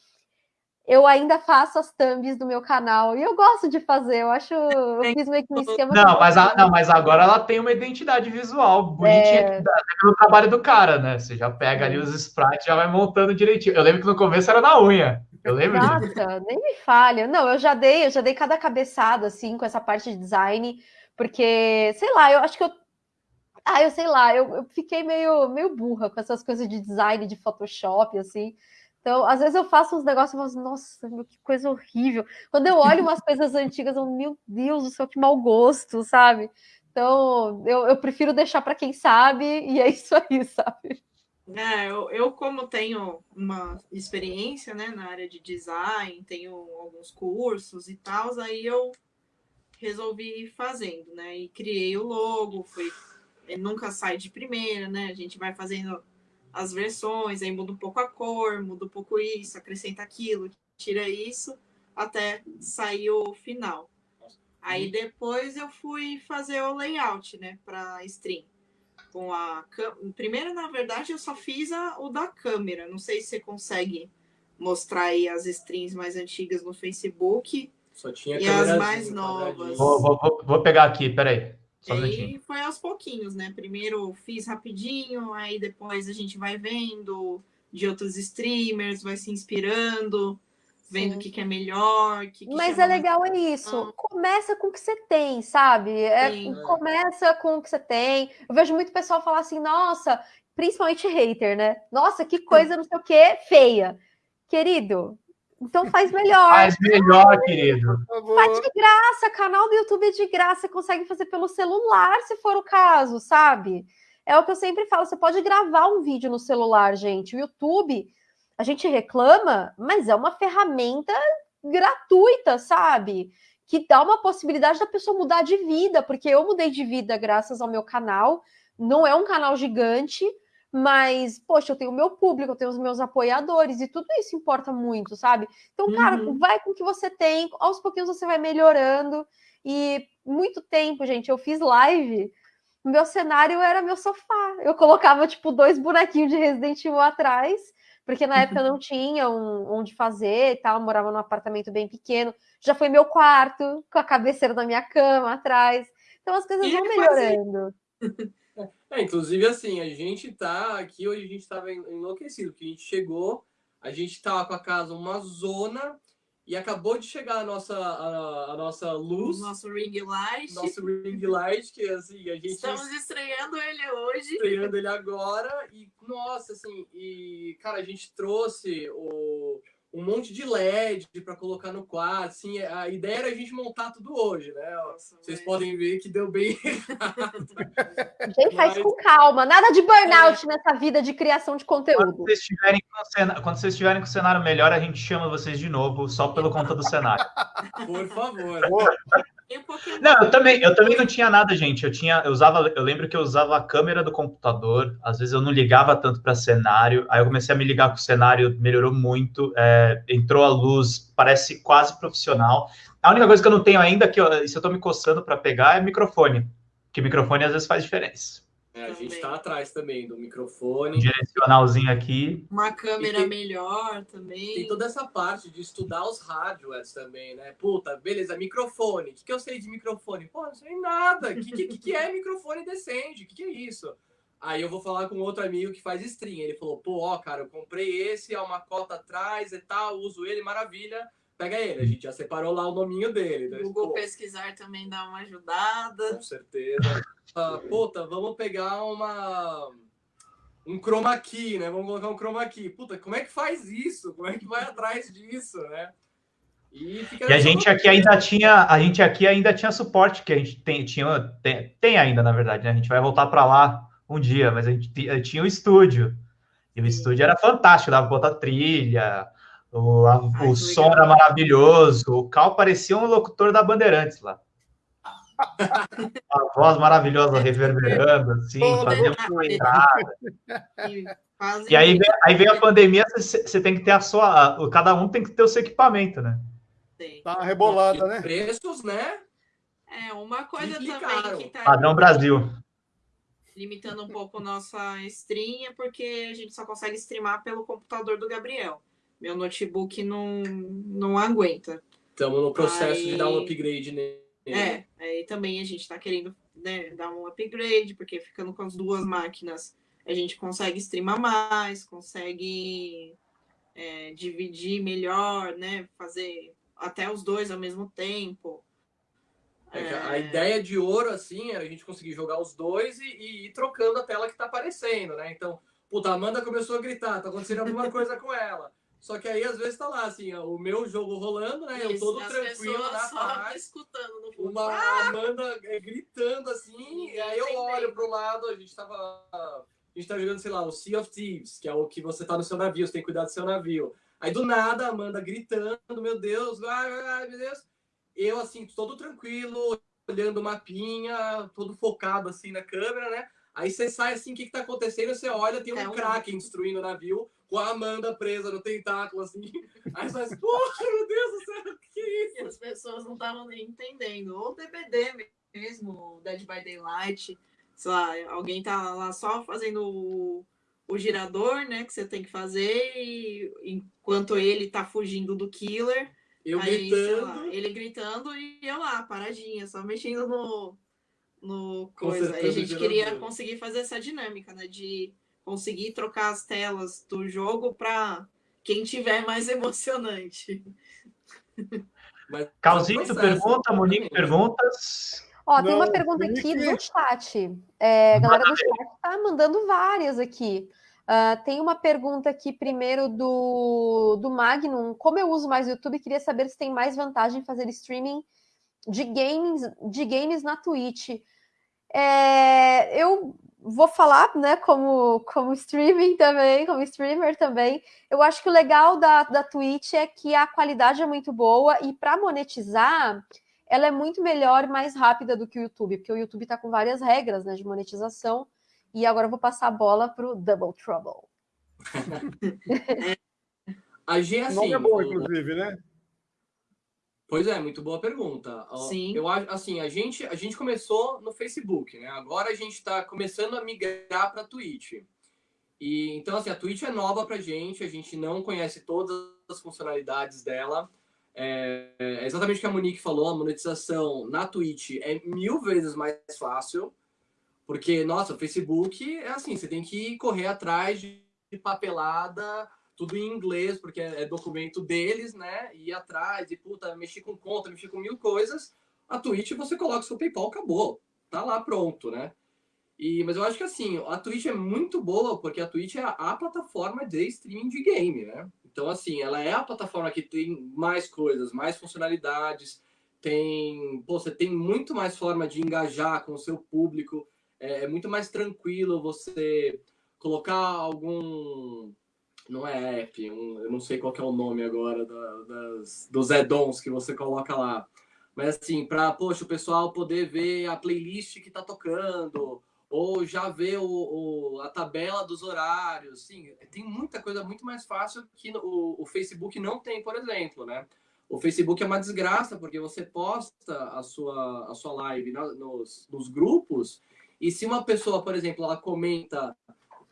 eu ainda faço as thumbs do meu canal e eu gosto de fazer. Eu acho, eu fiz meio que um esquema. Não, mas, a, não, mas agora ela tem uma identidade visual bonitinha é... pelo trabalho do cara, né? Você já pega ali os sprites, já vai montando direitinho. Eu lembro que no começo era na unha. Eu lembro Nossa, disso. nem me falha. Não, eu já dei, eu já dei cada cabeçada assim com essa parte de design, porque sei lá, eu acho que eu ah, eu sei lá, eu, eu fiquei meio, meio burra com essas coisas de design, de Photoshop, assim. Então, às vezes eu faço uns negócios e falo assim, nossa, meu, que coisa horrível. Quando eu olho umas coisas antigas, eu, meu Deus do céu, que mau gosto, sabe? Então, eu, eu prefiro deixar para quem sabe, e é isso aí, sabe? É, eu, eu, como tenho uma experiência né, na área de design, tenho alguns cursos e tal, aí eu resolvi ir fazendo, né? E criei o logo, fui nunca sai de primeira, né? A gente vai fazendo as versões, aí muda um pouco a cor, muda um pouco isso, acrescenta aquilo, tira isso, até sair o final. Aí depois eu fui fazer o layout, né, para stream. Com a primeiro, na verdade, eu só fiz a, o da câmera. Não sei se você consegue mostrar aí as streams mais antigas no Facebook. Só tinha e as mais novas. Vou, vou, vou pegar aqui, peraí. Só e aí foi aos pouquinhos, né? Primeiro fiz rapidinho, aí depois a gente vai vendo de outros streamers, vai se inspirando, vendo o que, que é melhor. Que que Mas é legal é isso. Ah. Começa com o que você tem, sabe? É, começa com o que você tem. Eu vejo muito pessoal falar assim, nossa, principalmente hater, né? Nossa, que coisa não sei o que, feia. Querido, então faz melhor. Faz melhor, querido. Faz de graça, canal do YouTube é de graça, você consegue fazer pelo celular, se for o caso, sabe? É o que eu sempre falo, você pode gravar um vídeo no celular, gente. O YouTube, a gente reclama, mas é uma ferramenta gratuita, sabe? Que dá uma possibilidade da pessoa mudar de vida, porque eu mudei de vida graças ao meu canal. Não é um canal gigante, mas, poxa, eu tenho o meu público, eu tenho os meus apoiadores, e tudo isso importa muito, sabe? Então, cara, uhum. vai com o que você tem, aos pouquinhos você vai melhorando. E muito tempo, gente, eu fiz live, meu cenário era meu sofá. Eu colocava, tipo, dois bonequinhos de Resident Evil atrás, porque na época não tinha um, onde fazer e tal, eu morava num apartamento bem pequeno. Já foi meu quarto, com a cabeceira da minha cama atrás. Então as coisas e vão melhorando. É, inclusive, assim, a gente tá aqui, hoje a gente tava enlouquecido, porque a gente chegou, a gente tava com a casa uma zona e acabou de chegar a nossa, a, a nossa luz. Nosso ring light. Nosso ring light, que assim, a gente. Estamos estreando ele hoje. Estreando ele agora. E, nossa, assim, e, cara, a gente trouxe o um monte de LED para colocar no quarto. Assim, a ideia era a gente montar tudo hoje, né? Nossa, Vocês podem ver que deu bem errado. Gente, faz com calma. Nada de burnout é. nessa vida de criação de conteúdo. Quando vocês, estiverem com Quando vocês estiverem com o cenário melhor, a gente chama vocês de novo, só pelo conta do cenário. Por favor. Não, eu também, eu também não tinha nada, gente. Eu tinha, eu usava, eu lembro que eu usava a câmera do computador. Às vezes eu não ligava tanto para cenário. Aí eu comecei a me ligar com o cenário, melhorou muito. É, entrou a luz, parece quase profissional. A única coisa que eu não tenho ainda que eu, se eu estou me coçando para pegar é microfone, que microfone às vezes faz diferença. É, a gente está atrás também do microfone. Um direcionalzinho aqui. Uma câmera tem, melhor também. Tem toda essa parte de estudar os hardwares também, né? Puta, beleza, microfone. O que, que eu sei de microfone? Pô, não sei nada. O que, que, que é microfone decente? O que, que é isso? Aí eu vou falar com outro amigo que faz stream. Ele falou, pô, ó, cara, eu comprei esse, há uma cota atrás e tal, uso ele, maravilha pega ele. A gente já separou lá o nominho dele. Né? Google Pô, Pesquisar também dá uma ajudada. Com certeza. Ah, puta, vamos pegar uma um chroma key, né? Vamos colocar um chroma key. Puta, como é que faz isso? Como é que vai atrás disso, né? E, e a gente aqui ainda tinha, a gente aqui ainda tinha suporte que a gente tem, tinha, tem, tem ainda na verdade, né? A gente vai voltar para lá um dia, mas a gente tinha o estúdio. E o estúdio era fantástico, dava pra botar trilha, o, a, Ai, o som legal. era maravilhoso, o Cal parecia um locutor da Bandeirantes lá. a voz maravilhosa reverberando, assim, fazendo uma entrada. E aí, aí vem a pandemia, você tem que ter a sua. Cada um tem que ter o seu equipamento, né? Tem. Tá rebolada, né? Preços, né? É, uma coisa também que tá. Padrão Brasil limitando um pouco nossa stream, é porque a gente só consegue streamar pelo computador do Gabriel. Meu notebook não, não aguenta. Estamos no processo aí, de dar um upgrade nele. É, aí também a gente está querendo né, dar um upgrade, porque ficando com as duas máquinas a gente consegue streamar mais, consegue é, dividir melhor, né? Fazer até os dois ao mesmo tempo. É. A ideia de ouro, assim, era a gente conseguir jogar os dois e, e, ir trocando a tela que tá aparecendo, né? Então, puta, a Amanda começou a gritar, tá acontecendo alguma coisa com ela. Só que aí, às vezes, tá lá, assim, ó, o meu jogo rolando, né? Isso, eu todo tranquilo na paz. escutando no fundo. Uma ah! Amanda é, gritando, assim, e aí eu olho pro lado, a gente tava... A gente tá jogando, sei lá, o Sea of Thieves, que é o que você tá no seu navio, você tem que cuidar do seu navio. Aí, do nada, a Amanda gritando, meu Deus, ai, ai, meu Deus eu, assim, todo tranquilo, olhando o mapinha, todo focado, assim, na câmera, né? Aí você sai assim, o que, que tá acontecendo? Você olha, tem um, é um... Kraken destruindo o navio, com a Amanda presa no tentáculo, assim. Aí você faz, porra, meu Deus do céu, o que é isso? E as pessoas não estavam nem entendendo. Ou DBD mesmo, Dead by Daylight, sei lá, alguém tá lá só fazendo o, o girador, né, que você tem que fazer, e enquanto ele tá fugindo do killer, eu Aí, gritando. Lá, ele gritando e eu lá, paradinha, só mexendo no, no coisa. Aí a gente queria conseguir fazer essa dinâmica, né? De conseguir trocar as telas do jogo para quem tiver mais emocionante. Calzito pergunta, Monique perguntas. Ó, Não, tem uma pergunta aqui do chat. É, a galera do chat tá mandando várias aqui. Uh, tem uma pergunta aqui primeiro do, do Magnum. Como eu uso mais o YouTube, queria saber se tem mais vantagem fazer streaming de games, de games na Twitch. É, eu vou falar, né, como, como streaming também, como streamer também. Eu acho que o legal da, da Twitch é que a qualidade é muito boa e para monetizar, ela é muito melhor e mais rápida do que o YouTube, porque o YouTube está com várias regras né, de monetização. E agora eu vou passar a bola para o Double Trouble. a G é assim. é bom, inclusive, né? Pois é, muito boa pergunta. Sim. Eu acho assim, a gente a gente começou no Facebook, né? Agora a gente está começando a migrar para Twitch. E então assim, a Twitch é nova para gente, a gente não conhece todas as funcionalidades dela. É, é exatamente o que a Monique falou, a monetização na Twitch é mil vezes mais fácil. Porque, nossa, o Facebook é assim, você tem que correr atrás de papelada, tudo em inglês, porque é documento deles, né? Ir atrás e, puta, mexer com conta, mexer com mil coisas. A Twitch você coloca seu PayPal, acabou. Tá lá pronto, né? E, mas eu acho que assim, a Twitch é muito boa, porque a Twitch é a, a plataforma de streaming de game, né? Então, assim, ela é a plataforma que tem mais coisas, mais funcionalidades, tem. Pô, você tem muito mais forma de engajar com o seu público é, é muito mais tranquilo você colocar algum não é app, um, eu não sei qual é o nome agora da, das, dos add-ons que você coloca lá. Mas assim, para, poxa, o pessoal poder ver a playlist que está tocando, ou já ver o, o, a tabela dos horários, sim, tem muita coisa muito mais fácil que o, o Facebook não tem, por exemplo, né? O Facebook é uma desgraça, porque você posta a sua, a sua live na, nos, nos grupos e se uma pessoa, por exemplo, ela comenta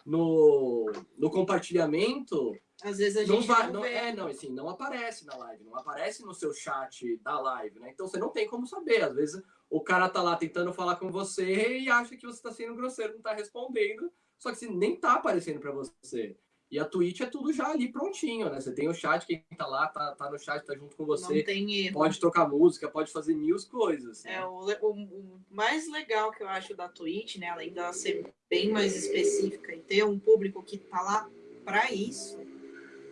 no, no compartilhamento, às vezes a gente não, vai, não, é, não, assim, não aparece na live, não aparece no seu chat da live, né? Então você não tem como saber. Às vezes o cara tá lá tentando falar com você e acha que você está sendo grosseiro, não está respondendo, só que assim, nem tá aparecendo para você. E a Twitch é tudo já ali prontinho, né? Você tem o chat, quem tá lá, tá, tá no chat, tá junto com você. Não tem erro. Pode trocar música, pode fazer mil coisas. Né? É, o, o, o, mais legal que eu acho da Twitch, né? Além dela ser bem mais específica e ter um público que tá lá para isso,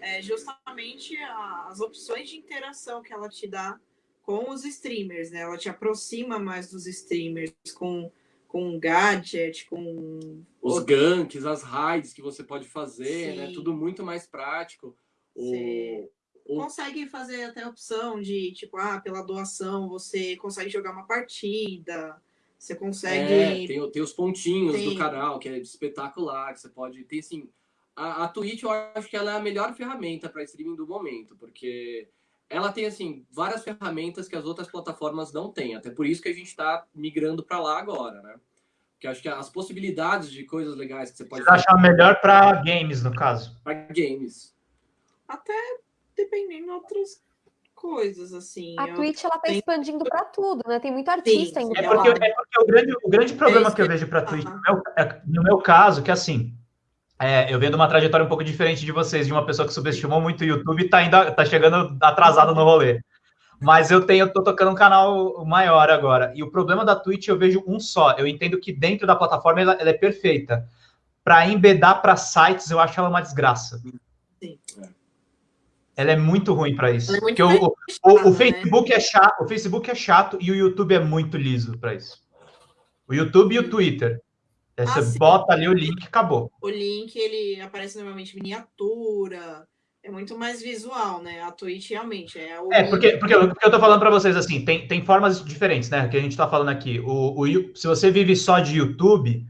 é justamente as opções de interação que ela te dá com os streamers, né? Ela te aproxima mais dos streamers com com gadget, com os ganks, as raids que você pode fazer, né? Sim. né? Tudo muito mais prático. O, o... Consegue fazer até a opção de, tipo, ah, pela doação você consegue jogar uma partida, você consegue... É, tem, tem os pontinhos tem... do canal, que é espetacular, que você pode... Tem, assim, a, a Twitch, eu acho que ela é a melhor ferramenta para streaming do momento, porque ela tem assim várias ferramentas que as outras plataformas não têm. Até por isso que a gente está migrando para lá agora, né? Porque acho que as possibilidades de coisas legais que você pode. Você acha melhor para games, no caso? Para games. Até dependendo de outras coisas, assim. A Twitch ela tá expandindo para tudo, né? Tem muito artista indo é porque, é porque o grande, o grande problema que eu vejo para a Twitch, no meu, é, no meu caso, que é assim, é, eu vendo uma trajetória um pouco diferente de vocês, de uma pessoa que subestimou muito o YouTube e tá, ainda, tá chegando atrasado no rolê. Mas eu tenho, tô tocando um canal maior agora. E o problema da Twitch eu vejo um só. Eu entendo que dentro da plataforma ela, ela é perfeita. Para embedar para sites, eu acho ela uma desgraça. Sim. Ela é muito ruim para isso. É porque o, o, o, né? Facebook é chato, o Facebook é chato e o YouTube é muito liso para isso. O YouTube e o Twitter. Aí você bota ali o link e acabou. O link, ele aparece normalmente miniatura, é muito mais visual, né? A Twitch realmente é o. É, porque, porque, porque eu tô falando para vocês assim, tem, tem formas diferentes, né? Que a gente tá falando aqui. O, o, se você vive só de YouTube,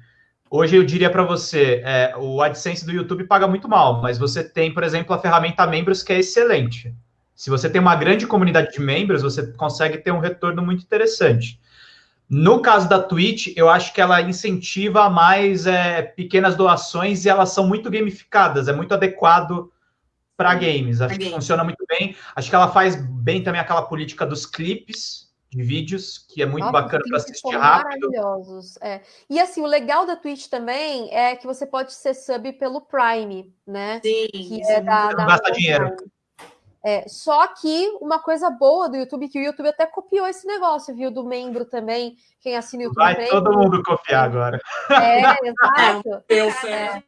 hoje eu diria para você, é, o AdSense do YouTube paga muito mal, mas você tem, por exemplo, a ferramenta Membros, que é excelente. Se você tem uma grande comunidade de membros, você consegue ter um retorno muito interessante. No caso da Twitch, eu acho que ela incentiva mais é, pequenas doações e elas são muito gamificadas, é muito adequado para games. Acho que funciona muito bem. Acho que ela faz bem também aquela política dos clipes de vídeos, que é muito Nossa, bacana para assistir rápido. Maravilhosos. É. E assim, o legal da Twitch também é que você pode ser sub pelo Prime, né? Sim. Que é da, não gasta dinheiro. Prime. É, só que uma coisa boa do YouTube, que o YouTube até copiou esse negócio, viu? Do membro também, quem assina o YouTube. Vai todo mundo copiar agora. É, exato. Eu sei. É.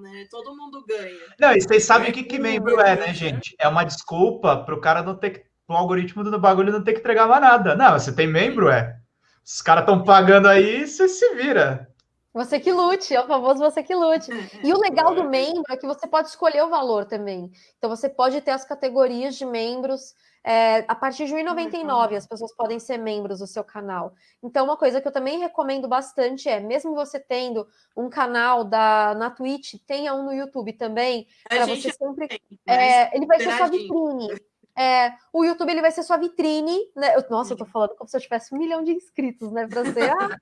Né? Todo mundo ganha. Não, e vocês sabem o que, que membro é, né, gente? É uma desculpa para o cara não ter que. O algoritmo do bagulho não ter que entregar mais nada. Não, você tem membro, é. Os caras estão pagando aí, você se vira. Você que lute, é o famoso você que lute. E o legal do membro é que você pode escolher o valor também. Então você pode ter as categorias de membros. É, a partir de R$ 1,99 as pessoas podem ser membros do seu canal. Então, uma coisa que eu também recomendo bastante é, mesmo você tendo um canal da, na Twitch, tenha um no YouTube também, para você sempre. É, ele vai ser sua vitrine. É, o YouTube ele vai ser sua vitrine, né? Nossa, eu tô falando como se eu tivesse um milhão de inscritos, né? Pra você. Ah,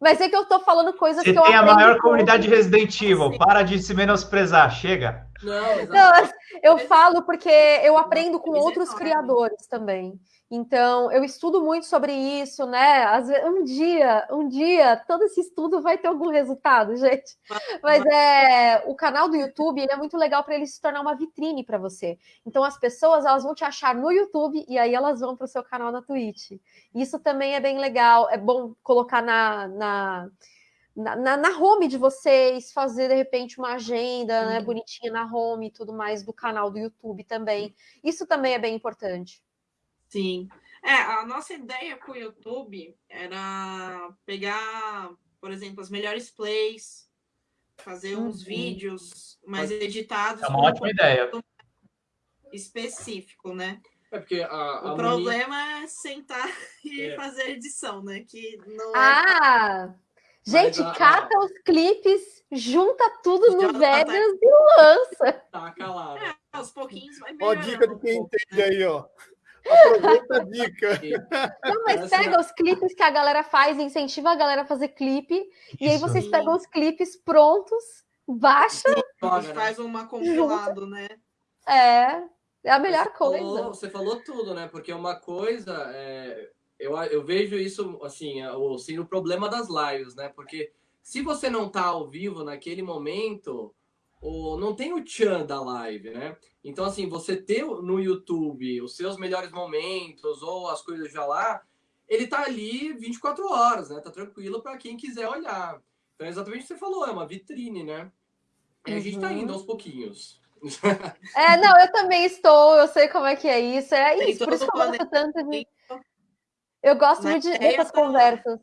mas é que eu tô falando coisas Você que eu tem a maior comunidade Resident Evil. Para de se menosprezar. Chega. Não, não, eu falo porque eu aprendo com outros criadores também. Então, eu estudo muito sobre isso, né? Às vezes, um dia, um dia, todo esse estudo vai ter algum resultado, gente. Mas é o canal do YouTube ele é muito legal para ele se tornar uma vitrine para você. Então, as pessoas elas vão te achar no YouTube e aí elas vão para o seu canal na Twitch. Isso também é bem legal. É bom colocar na, na na, na, home de vocês, fazer de repente uma agenda né, bonitinha na home e tudo mais do canal do YouTube também. Isso também é bem importante. Sim. É, a nossa ideia com o YouTube era pegar, por exemplo, as melhores plays, fazer uhum. uns vídeos mais editados. É uma ótima ideia. Específico, né? É porque a, a o problema é sentar e é. fazer edição, né? Que não é ah! Gente, a, cata a... os clipes, junta tudo no tá Vegas e lança. Tá calado. É, aos pouquinhos vai melhorar. Ó, dica de quem um entende né? aí, ó. Aproveita a dica. Não, mas pega os clipes que a galera faz, incentiva a galera a fazer clipe, Isso. e aí vocês pegam os clipes prontos, baixa. E faz uma compilado, né? É, é a melhor você coisa. Falou, você falou tudo, né? Porque uma coisa, é, eu, eu vejo isso, assim, assim, o problema das lives, né? Porque se você não tá ao vivo naquele momento, o, não tem o tchan da live, né? Então, assim, você ter no YouTube os seus melhores momentos ou as coisas já lá, ele tá ali 24 horas, né? Tá tranquilo para quem quiser olhar. Então, é exatamente o que você falou, é uma vitrine, né? E uhum. a gente tá indo uhum. aos pouquinhos. É, não, eu também estou, eu sei como é que é isso. É isso, por isso que eu gosto tanto de. Eu gosto muito dessas conversas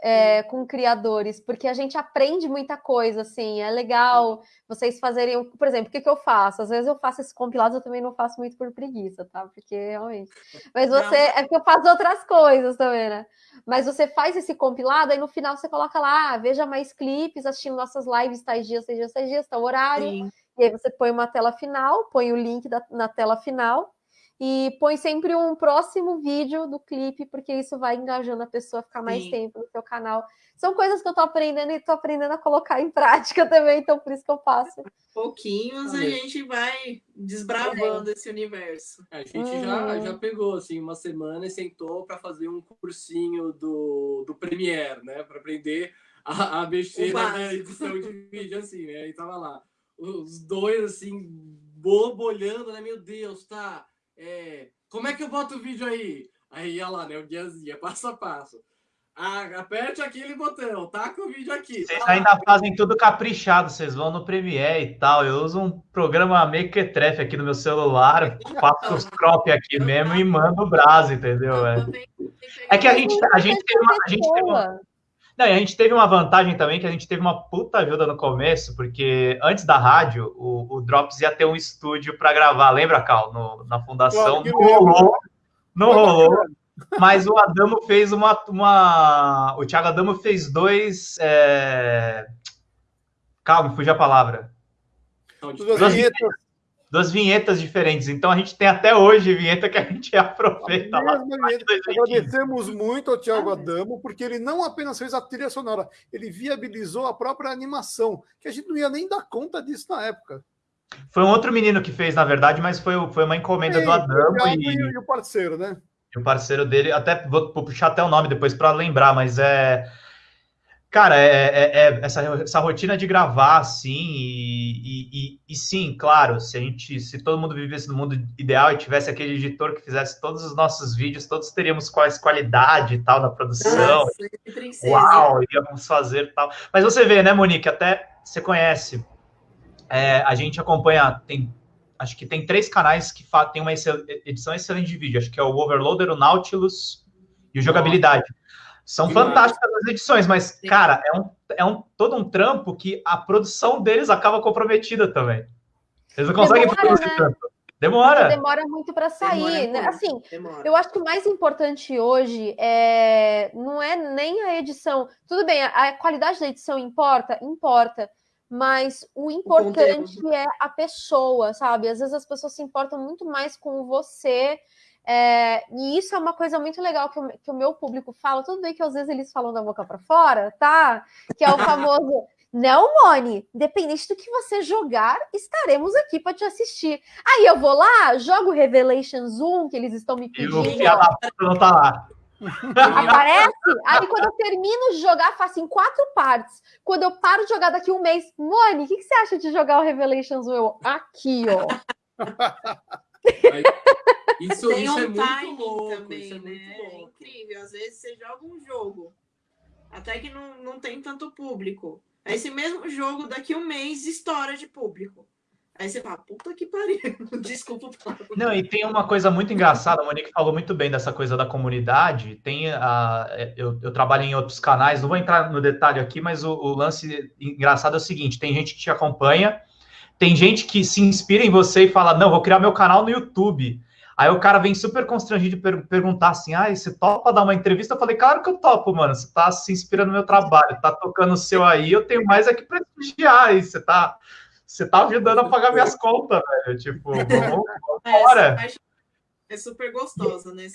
é, com criadores, porque a gente aprende muita coisa, assim, é legal vocês fazerem, por exemplo, o que, que eu faço? Às vezes eu faço esses compilados, eu também não faço muito por preguiça, tá? Porque realmente. Mas você, é porque eu faço outras coisas também, né? Mas você faz esse compilado, aí no final você coloca lá, ah, veja mais clipes, assistindo nossas lives, tais dias, tais dias, tais dias, tal horário. Sim. E aí você põe uma tela final, põe o link da, na tela final, e põe sempre um próximo vídeo do clipe, porque isso vai engajando a pessoa a ficar mais Sim. tempo no seu canal. São coisas que eu tô aprendendo e tô aprendendo a colocar em prática também, então por isso que eu faço. Pouquinhos a gente vai desbravando é. esse universo. É, a gente uhum. já, já pegou assim uma semana e sentou para fazer um cursinho do, do Premiere, né? Para aprender a, a mexer na edição de vídeo, assim, né? E tava lá. Os dois, assim, bobo olhando, né? Meu Deus, tá é, como é que eu boto o vídeo aí? Aí ia lá, né? O guiazinha, passo a passo. Ah, aperte aquele botão, taca o vídeo aqui. Vocês tá ainda fazem tudo caprichado, vocês vão no Premiere e tal. Eu uso um programa mequetrefe aqui no meu celular, faço os crop aqui mesmo e mando o braço, entendeu? É, é que a gente, a gente tem uma. A gente tem uma não, e a gente teve uma vantagem também, que a gente teve uma puta ajuda no começo, porque antes da rádio, o, o Drops ia ter um estúdio para gravar, lembra, Cal? No, na fundação. Não rolou. Não rolou. Mas o Adamo fez uma. uma o Thiago Adamo fez dois. É... Calma, fugiu a palavra. Duas vinhetas duas vinhetas diferentes. Então a gente tem até hoje vinheta que a gente aproveita lá. Agradecemos muito ao Tiago Adamo, porque ele não apenas fez a trilha sonora, ele viabilizou a própria animação, que a gente não ia nem dar conta disso na época. Foi um outro menino que fez, na verdade, mas foi, foi uma encomenda do Adamo. E, e o parceiro, né? E o parceiro dele, até vou, vou puxar até o nome depois para lembrar, mas é Cara, é, é, é, essa, essa rotina de gravar, assim, e, e, e, sim, claro, se a gente, se todo mundo vivesse no mundo ideal e tivesse aquele editor que fizesse todos os nossos vídeos, todos teríamos quais qualidade e tal na produção. Nossa, Uau, íamos fazer tal. Mas você vê, né, Monique, até você conhece, é, a gente acompanha, tem, acho que tem três canais que tem uma edição excelente de vídeo, acho que é o Overloader, o Nautilus e o Jogabilidade. São fantásticas as edições, mas, cara, é, um, é um, todo um trampo que a produção deles acaba comprometida também. Eles não conseguem demora, produzir né? tanto. Demora. Porque demora muito para sair. Né? Assim, demora. eu acho que o mais importante hoje é não é nem a edição. Tudo bem, a, a qualidade da edição importa? Importa. Mas o importante o é a pessoa, sabe? Às vezes as pessoas se importam muito mais com você é, e isso é uma coisa muito legal que o, que o, meu público fala. Tudo bem que às vezes eles falam da boca para fora, tá? Que é o famoso. Não, Moni, independente do que você jogar, estaremos aqui para te assistir. Aí eu vou lá, jogo Revelations 1, que eles estão me pedindo. E o não tá lá. Aparece, aí quando eu termino de jogar, faço em quatro partes. Quando eu paro de jogar daqui um mês, Moni, o que, que, você acha de jogar o Revelations 1? Eu, aqui, ó. Aí, isso, Tem isso um é muito louco. Também, isso é né? muito louco. É incrível. Às vezes você joga um jogo, até que não, não tem tanto público. Aí esse mesmo jogo, daqui um mês, estoura de público. Aí você fala, puta que pariu, desculpa. Não, e tem uma coisa muito engraçada, a Monique falou muito bem dessa coisa da comunidade. Tem a, eu, eu trabalho em outros canais, não vou entrar no detalhe aqui, mas o, o lance engraçado é o seguinte: tem gente que te acompanha, tem gente que se inspira em você e fala, não, vou criar meu canal no YouTube. Aí o cara vem super constrangido de per perguntar assim: ah, você topa dar uma entrevista? Eu falei, claro que eu topo, mano. Você tá se inspirando no meu trabalho, tá tocando o seu aí, eu tenho mais aqui para prestigiar aí. Você tá, você tá ajudando a pagar minhas contas, velho. Tipo, vamos, embora. É, é super gostosa, né?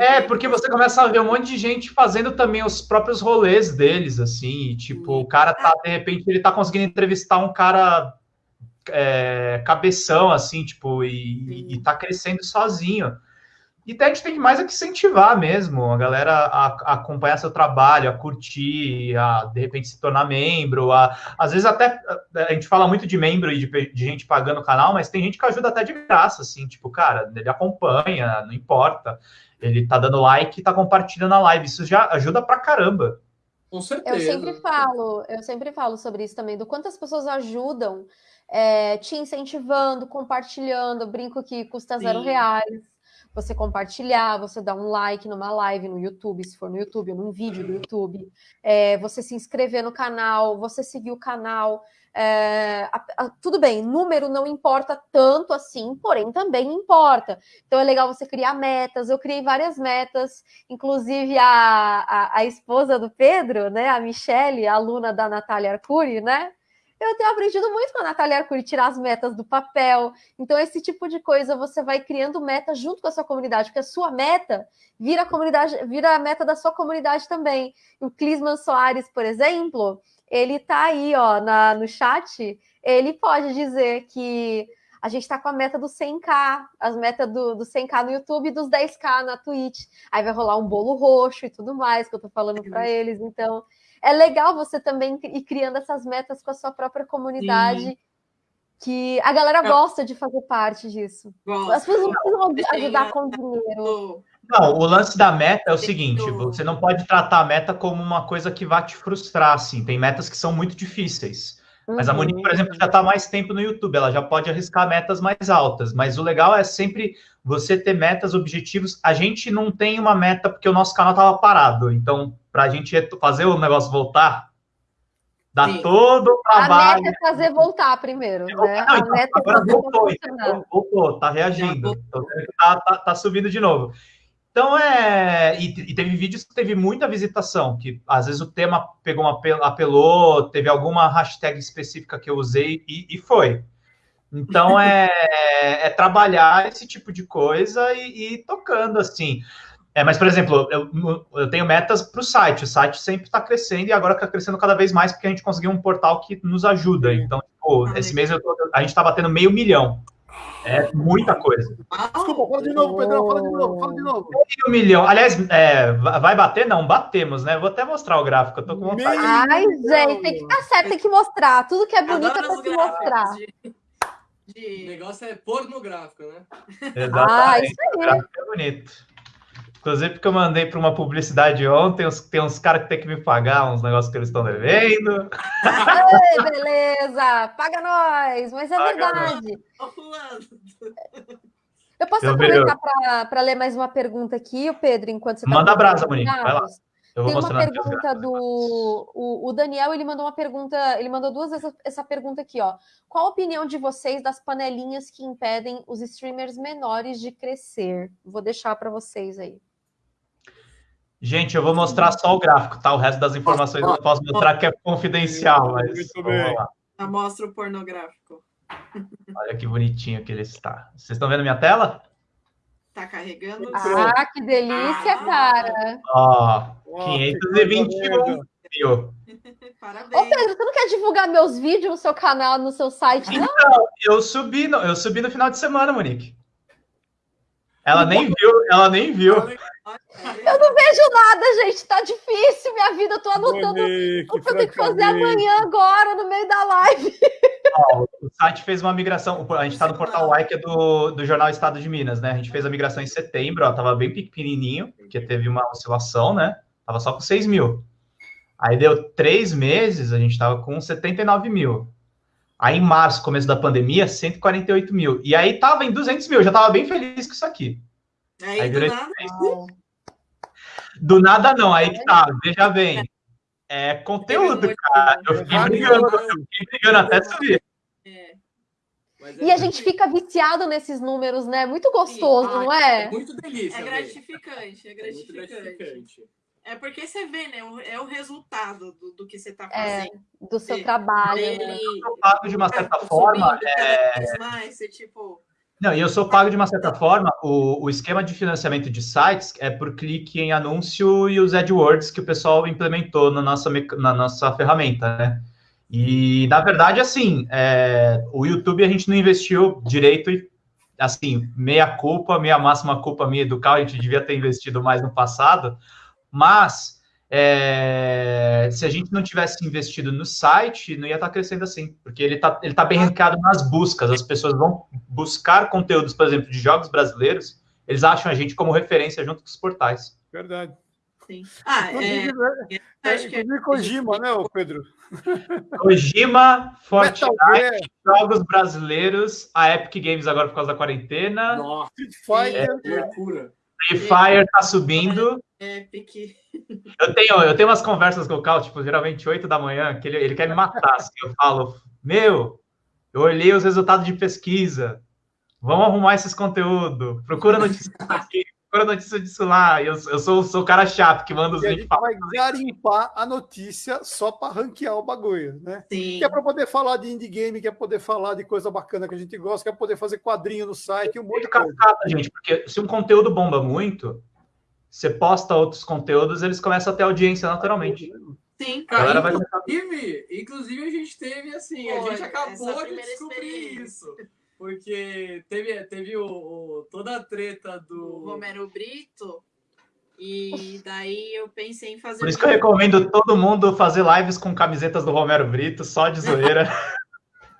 é, porque você começa a ver um monte de gente fazendo também os próprios rolês deles, assim. E, tipo, o cara tá, de repente, ele tá conseguindo entrevistar um cara é, cabeção, assim, tipo, e, e tá crescendo sozinho. e a gente tem que mais é que incentivar mesmo a galera a, a, acompanhar seu trabalho, a curtir, a de repente se tornar membro. A, às vezes até a gente fala muito de membro e de, de, gente pagando o canal, mas tem gente que ajuda até de graça, assim, tipo, cara, ele acompanha, não importa. Ele tá dando like e tá compartilhando a live. Isso já ajuda pra caramba. Com certeza. Eu sempre falo, eu sempre falo sobre isso também, do quanto as pessoas ajudam é, te incentivando, compartilhando. Eu brinco que custa Sim. zero reais você compartilhar, você dar um like numa live no YouTube, se for no YouTube, ou num vídeo do YouTube, é, você se inscrever no canal, você seguir o canal. É, a, a, tudo bem, número não importa tanto assim, porém também importa. Então é legal você criar metas. Eu criei várias metas, inclusive a, a, a esposa do Pedro, né, a Michelle, aluna da Natália Arcuri, né? Eu tenho aprendido muito com a Natália Arcuri, tirar as metas do papel. Então, esse tipo de coisa você vai criando metas junto com a sua comunidade, porque a sua meta vira a comunidade, vira a meta da sua comunidade também. O Clisman Soares, por exemplo, ele tá aí, ó, na, no chat, ele pode dizer que a gente está com a meta do 100k, as metas do, do 100k no YouTube e dos 10k na Twitch. Aí vai rolar um bolo roxo e tudo mais que eu tô falando para eles. Então, é legal você também ir criando essas metas com a sua própria comunidade. Sim. Que a galera gosta de fazer parte disso. Gosta. As pessoas não precisam ajudar com dinheiro. Não, o lance da meta é o seguinte: você não pode tratar a meta como uma coisa que vai te frustrar. Assim. Tem metas que são muito difíceis. Mas a Monique, por exemplo, já está mais tempo no YouTube, ela já pode arriscar metas mais altas. Mas o legal é sempre você ter metas, objetivos. A gente não tem uma meta porque o nosso canal estava parado. Então, para a gente fazer o negócio voltar, dá Sim. todo o trabalho. A meta é fazer voltar primeiro, né? Não, então, é agora é voltou, então, voltou, tá reagindo. Tá, tá, tá subindo de novo. Então é. E, e, teve vídeos que teve muita visitação, que às vezes o tema pegou uma apelou, teve alguma hashtag específica que eu usei e, e foi. Então é, é, trabalhar esse tipo de coisa e, e ir tocando assim. É, mas, por exemplo, eu, eu tenho metas para o site. O site sempre está crescendo e agora está crescendo cada vez mais porque a gente conseguiu um portal que nos ajuda. Então, tipo, ah, esse mês tô, a gente está batendo meio milhão. É muita coisa. Desculpa, fala de novo, Pedrão, fala de novo, fala de novo. Meio milhão. Aliás, é, vai bater? Não, batemos, né? Vou até mostrar o gráfico, eu tô com vontade. Ai, gente, tem que estar certo, tem que mostrar. Tudo que é bonito é pra se mostrar. De... O negócio é pornográfico, né? Exatamente. Ah, isso aí. é bonito. Inclusive, porque eu mandei para uma publicidade ontem, tem uns caras que tem que me pagar uns negócios que eles estão devendo. Ei, beleza! Paga nós! Mas é Paga verdade. Eu posso eu aproveitar para ler mais uma pergunta aqui, o Pedro, enquanto você está. Manda abraço, Monique. Vai lá. Tem uma pergunta do o, o, Daniel, ele mandou uma pergunta, ele mandou duas vezes essa pergunta aqui, ó. Qual a opinião de vocês das panelinhas que impedem os streamers menores de crescer? Vou deixar para vocês aí. Gente, eu vou mostrar só o gráfico, tá? O resto das informações eu não posso mostrar que é confidencial, mas Muito bem. Mostra o pornográfico. Olha que bonitinho que ele está. Vocês estão vendo minha tela? Tá carregando. Ah, que delícia, ah, cara. Ó, oh, 521 mil. Parabéns. Ô, Pedro, você não quer divulgar meus vídeos no seu canal, no seu site, não? Então, eu subi no, eu subi no final de semana, Monique. Ela nem viu, ela nem viu. Eu não vejo nada, gente. Tá difícil minha vida. Eu tô anotando o que eu tenho que fazer amanhã, agora, no meio da live. o site fez uma migração. A gente está no portal Y, que é do, do Jornal Estado de Minas, né? A gente fez a migração em setembro, ó, tava bem pequenininho, porque teve uma oscilação, né? Tava só com 6 mil. Aí deu três meses, a gente tava com 79 mil. Aí em março, começo da pandemia, 148 mil. E aí tava em 200 mil, já tava bem feliz com isso aqui. Aí, aí nada... do nada não, aí que tá, veja bem. É conteúdo, cara. Eu fiquei brigando, eu fiquei brigando até subir. É. É e a gente fica viciado nesses números, né? Muito gostoso, Sim. não é? É muito delícia. É gratificante, é gratificante. É gratificante. É porque você vê, né? É o resultado do, do que você está é, fazendo. É, do seu trabalho. Né? Eu sou pago de uma certa forma. É... Mais, você, tipo... Não, e eu sou pago de uma certa forma. O, o esquema de financiamento de sites é por clique em anúncio e os AdWords que o pessoal implementou na nossa, na nossa ferramenta, né? E, na verdade, assim, é, o YouTube a gente não investiu direito e assim, meia culpa, meia máxima culpa minha do Cal, a gente devia ter investido mais no passado, mas é, se a gente não tivesse investido no site, não ia estar crescendo assim, porque ele está ele tá bem rankado nas buscas, as pessoas vão buscar conteúdos, por exemplo, de jogos brasileiros, eles acham a gente como referência junto com os portais. Verdade. Sim. Ah, é, é, acho que é Kojima, né, Pedro? Kojima, Fortnite, jogos brasileiros, a Epic Games agora por causa da quarentena. Nossa, Street Fighter, é, loucura. Free Fire tá subindo. Epic. Eu tenho, eu tenho umas conversas com o Cal, tipo, geralmente 8 da manhã, que ele, ele quer me matar. Assim, eu falo, meu, eu olhei os resultados de pesquisa. Vamos arrumar esses conteúdos. Procura notícias aqui, procura notícia disso lá. Eu, eu sou, sou o cara chato que manda os links. A gente vai garimpar a notícia só para ranquear o bagulho, né? Sim. Que é para poder falar de indie game, que é poder falar de coisa bacana que a gente gosta, que é poder fazer quadrinho no site, um monte de coisa. gente, porque se um conteúdo bomba muito, você posta outros conteúdos, eles começam a ter audiência naturalmente. Sim, cara. Inclusive, inclusive, a gente teve assim, Pô, a gente acabou de descobrir isso. Porque teve, teve o, o toda a treta do. O Romero Brito. E daí eu pensei em fazer. Por isso que eu recomendo todo mundo fazer lives com camisetas do Romero Brito, só de zoeira.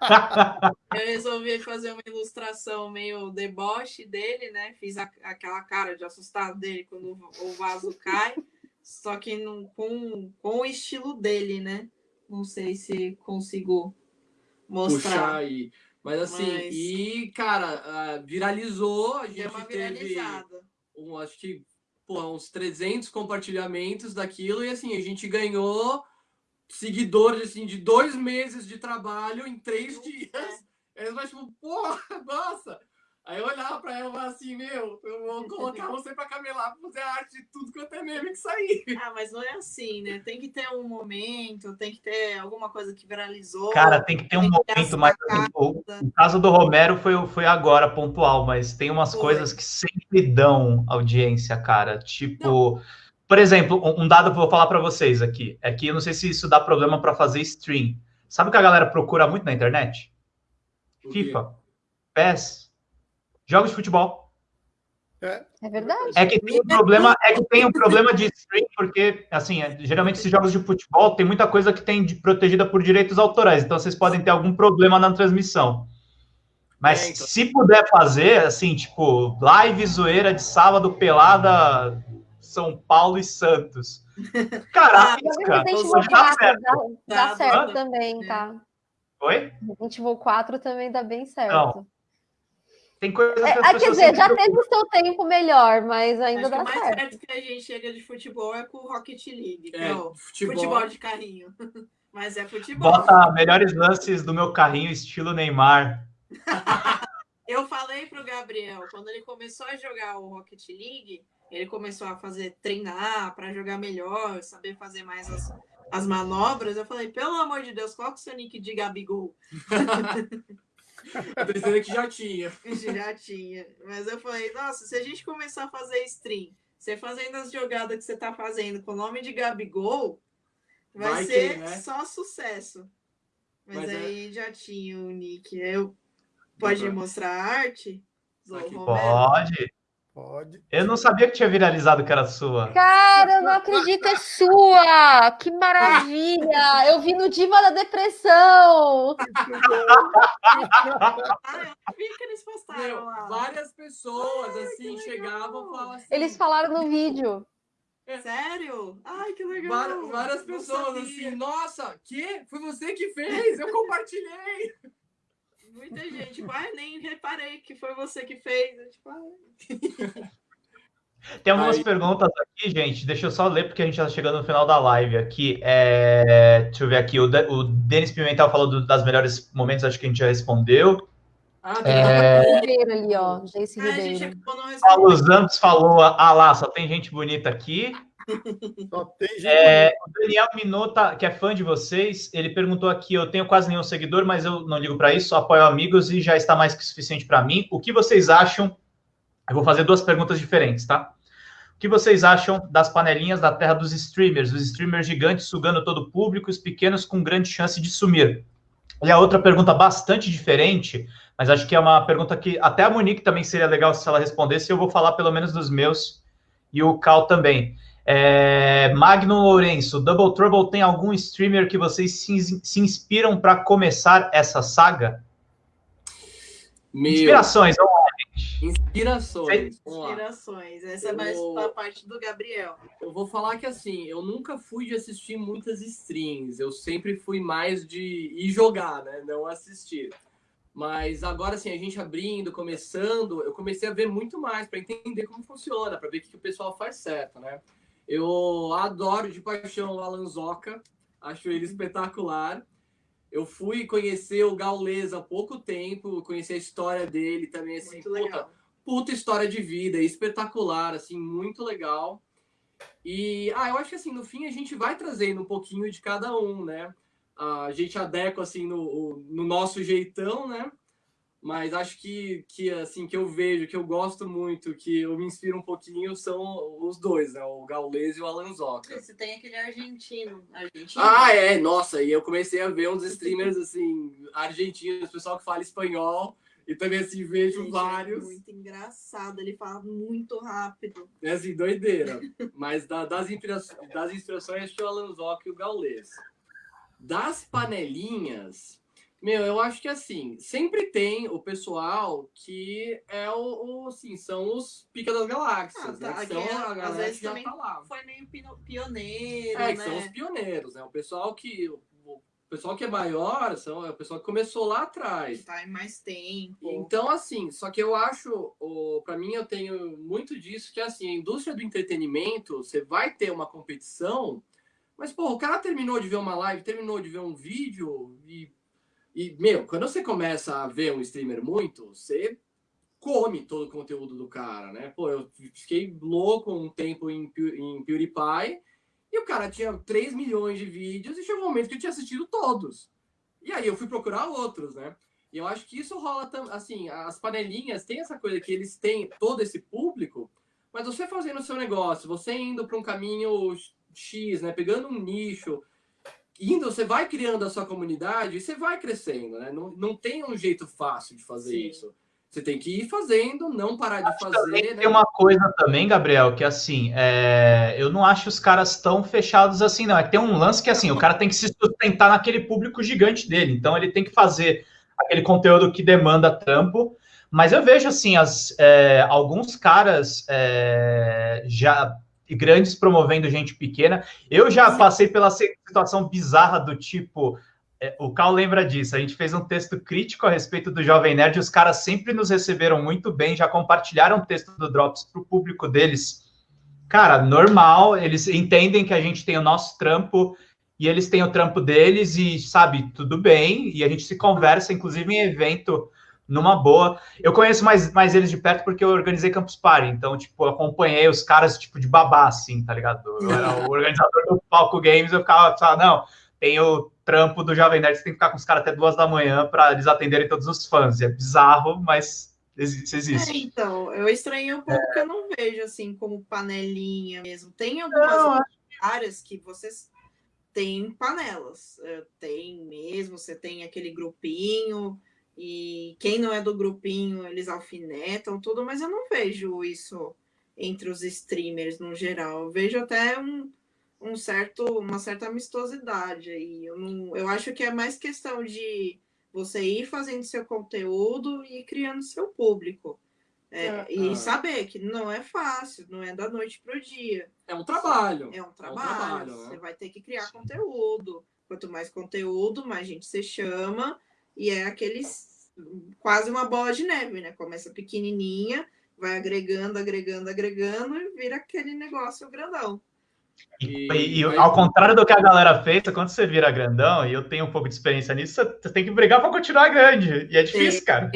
eu resolvi fazer uma ilustração meio deboche dele, né? Fiz a, aquela cara de assustado dele quando o vaso cai, só que no, com, com o estilo dele, né? Não sei se consigo mostrar. Puxar aí. Mas assim, Mas... e, cara, viralizou, a gente teve, um, acho que, pô, uns 300 compartilhamentos daquilo, e assim, a gente ganhou seguidores, assim, de dois meses de trabalho em três dias. É. Eles vão tipo, porra, nossa! Aí eu olhava pra ela e falava assim, meu, eu vou colocar você pra camelar pra fazer a arte de tudo quanto é meme que sair. Ah, mas não é assim, né? Tem que ter um momento, tem que ter alguma coisa que viralizou. Cara, tem que ter um momento, mas assim, o, o, caso do Romero foi, foi agora, pontual, mas tem umas foi. coisas que sempre dão audiência, cara. Tipo. Não. Por exemplo, um dado que eu vou falar para vocês aqui é que eu não sei se isso dá problema para fazer stream. Sabe o que a galera procura muito na internet? FIFA, PES, jogos de futebol. É. é verdade. É que tem um problema, é que tem um problema de stream, porque assim, é, geralmente esses jogos de futebol tem muita coisa que tem de, protegida por direitos autorais, então vocês podem ter algum problema na transmissão. Mas é, então. se puder fazer, assim, tipo, live zoeira de sábado pelada São Paulo e Santos. Caraca, ah, cara, dá certo. Dá, dá certo também, tá? Oi? Resident Evil 4 também dá bem certo. Não. Tem coisas é, que é, Quer dizer, já teve o seu tempo melhor, mas ainda Acho dá que certo. mais perto que a gente chega de futebol é com o Rocket League. É, não, futebol. futebol de carrinho. mas é futebol. Bota melhores lances do meu carrinho, estilo Neymar. Eu falei pro Gabriel, quando ele começou a jogar o Rocket League, ele começou a fazer treinar para jogar melhor, saber fazer mais as, as manobras. Eu falei, pelo amor de Deus, coloca o seu nick de Gabigol. Eu pensei que já tinha. Já tinha. Mas eu falei, nossa, se a gente começar a fazer stream, você fazendo as jogadas que você tá fazendo com o nome de Gabigol, vai, vai ser que, né? só sucesso. Mas, Mas é aí é... já tinha o nick. Eu... Pode mostrar a arte? Pode. Pode. Eu não sabia que tinha viralizado que era sua. Cara, eu não acredito, é sua! Que maravilha! Eu vi no Diva da Depressão! ah, eu vi que eles postaram lá. Várias pessoas, Ai, assim, chegavam e falavam assim... Eles falaram no vídeo. É. Sério? Ai, que legal! Várias, várias pessoas, assim, nossa, que? Foi você que fez? Eu compartilhei! Muita gente, tipo, ah, nem reparei que foi você que fez. tipo, ah. Tem algumas Aí... perguntas aqui, gente. Deixa eu só ler, porque a gente está chegando no final da live aqui. É... Deixa eu ver aqui. O, De... o Denis Pimentel falou do, das melhores momentos, acho que a gente já respondeu. Ah, tem é... Ribeiro ali, ó. Jace ah, Ribeiro. Paulo Santos falou: ah lá, só tem gente bonita aqui. É, o Daniel Minota, que é fã de vocês, ele perguntou aqui: eu tenho quase nenhum seguidor, mas eu não ligo para isso, apoio amigos e já está mais que suficiente para mim. O que vocês acham? Eu vou fazer duas perguntas diferentes, tá? O que vocês acham das panelinhas da terra dos streamers, os streamers gigantes sugando todo o público, os pequenos com grande chance de sumir? E a outra pergunta bastante diferente, mas acho que é uma pergunta que até a Monique também seria legal se ela respondesse. Eu vou falar pelo menos dos meus e o Cal também. É, Magno Lourenço, Double Trouble tem algum streamer que vocês se, se inspiram para começar essa saga? Meu, Inspirações, vamos lá, gente. inspirações. Vamos lá. Inspirações. Essa é Eu- mais pra parte do Gabriel. Eu vou falar que assim, eu nunca fui de assistir muitas streams. Eu sempre fui mais de ir jogar, né? Não assistir. Mas agora, assim, a gente abrindo, começando, eu comecei a ver muito mais para entender como funciona, para ver o que, que o pessoal faz certo, né? Eu adoro de paixão o Alan Zoca, acho ele espetacular. Eu fui conhecer o Gaules há pouco tempo, conhecer a história dele também, assim, Muito puta, legal. puta história de vida, espetacular, assim, muito legal. E, ah, eu acho que assim, no fim a gente vai trazendo um pouquinho de cada um, né? A gente adequa, assim, no, no nosso jeitão, né? Mas acho que, que, assim, que eu vejo, que eu gosto muito, que eu me inspiro um pouquinho, são os dois, né? O Gaules e o Alan Zoca. Você tem aquele argentino. Argentino? Ah, é, nossa, e eu comecei a ver uns streamers, assim, argentinos, pessoal que fala espanhol, e também, assim, vejo Gente, vários. É muito engraçado. Ele fala muito rápido. É assim, doideira. Mas da- das, inspira- das inspirações, acho que o Alan Zoc e o Gaules. Das panelinhas, meu, eu acho que assim, sempre tem o pessoal que é o, o, assim, são os pica das galáxias, Ah, tá, né? Que que são é- a às galera vezes que já tá lá. Foi meio pioneiro, É, que né? são os pioneiros, né? O pessoal que. O pessoal que é maior são, é o pessoal que começou lá atrás. Tá em mais tempo. Então, assim, só que eu acho, para mim, eu tenho muito disso, que assim, a indústria do entretenimento, você vai ter uma competição, mas, pô, o cara terminou de ver uma live, terminou de ver um vídeo, e, e meu, quando você começa a ver um streamer muito, você come todo o conteúdo do cara, né? Pô, eu fiquei louco um tempo em, em PewDiePie, e o cara tinha 3 milhões de vídeos, e chegou um momento que eu tinha assistido todos. E aí eu fui procurar outros, né? E eu acho que isso rola assim, as panelinhas têm essa coisa que eles têm todo esse público, mas você fazendo o seu negócio, você indo para um caminho X, né, pegando um nicho, indo, você vai criando a sua comunidade e você vai crescendo, né? Não, não tem um jeito fácil de fazer Sim. isso. Você tem que ir fazendo, não parar de fazer, né? Tem uma coisa também, Gabriel, que assim, é, eu não acho os caras tão fechados assim, não. É que tem um lance que assim, o cara tem que se sustentar naquele público gigante dele. Então ele tem que fazer aquele conteúdo que demanda trampo. Mas eu vejo assim, as, é, alguns caras é, já grandes promovendo gente pequena. Eu já passei pela situação bizarra do tipo. é, o Cal lembra disso. A gente fez um texto crítico a respeito do Jovem Nerd. Os caras sempre nos receberam muito bem, já compartilharam o texto do Drops para o público deles. Cara, normal. Eles entendem que a gente tem o nosso trampo e eles têm o trampo deles e sabe tudo bem. E a gente se conversa, inclusive em evento numa boa. Eu conheço mais, mais eles de perto porque eu organizei Campus Party, então, tipo, eu acompanhei os caras, tipo, de babá, assim, tá ligado? Eu era o organizador do Palco Games, eu ficava, sabe, não, tem o trampo do Jovem Nerd, você tem que ficar com os caras até duas da manhã para eles atenderem todos os fãs. É bizarro, mas existe. É, existe. então, eu estranhei um pouco que eu não vejo assim como panelinha mesmo. Tem algumas Não, áreas que vocês têm panelas. É, Tem mesmo, você tem aquele grupinho, e quem não é do grupinho, eles alfinetam tudo, mas eu não vejo isso entre os streamers no geral. Eu vejo até um, um certo, uma certa amistosidade aí. Eu, não, eu acho que é mais questão de você ir fazendo seu conteúdo e ir criando seu público. É, É, e ah. saber que não é fácil, não é da noite para o dia. É um trabalho. É um trabalho. trabalho, né? Você vai ter que criar conteúdo. Quanto mais conteúdo, mais gente você chama. E é aqueles quase uma bola de neve, né? Começa pequenininha, vai agregando, agregando, agregando e vira aquele negócio grandão. E, E- e- e ao contrário do que a galera fez, quando você vira grandão, e eu tenho um pouco de experiência nisso, você- tem que brigar para continuar grande. E é difícil, cara.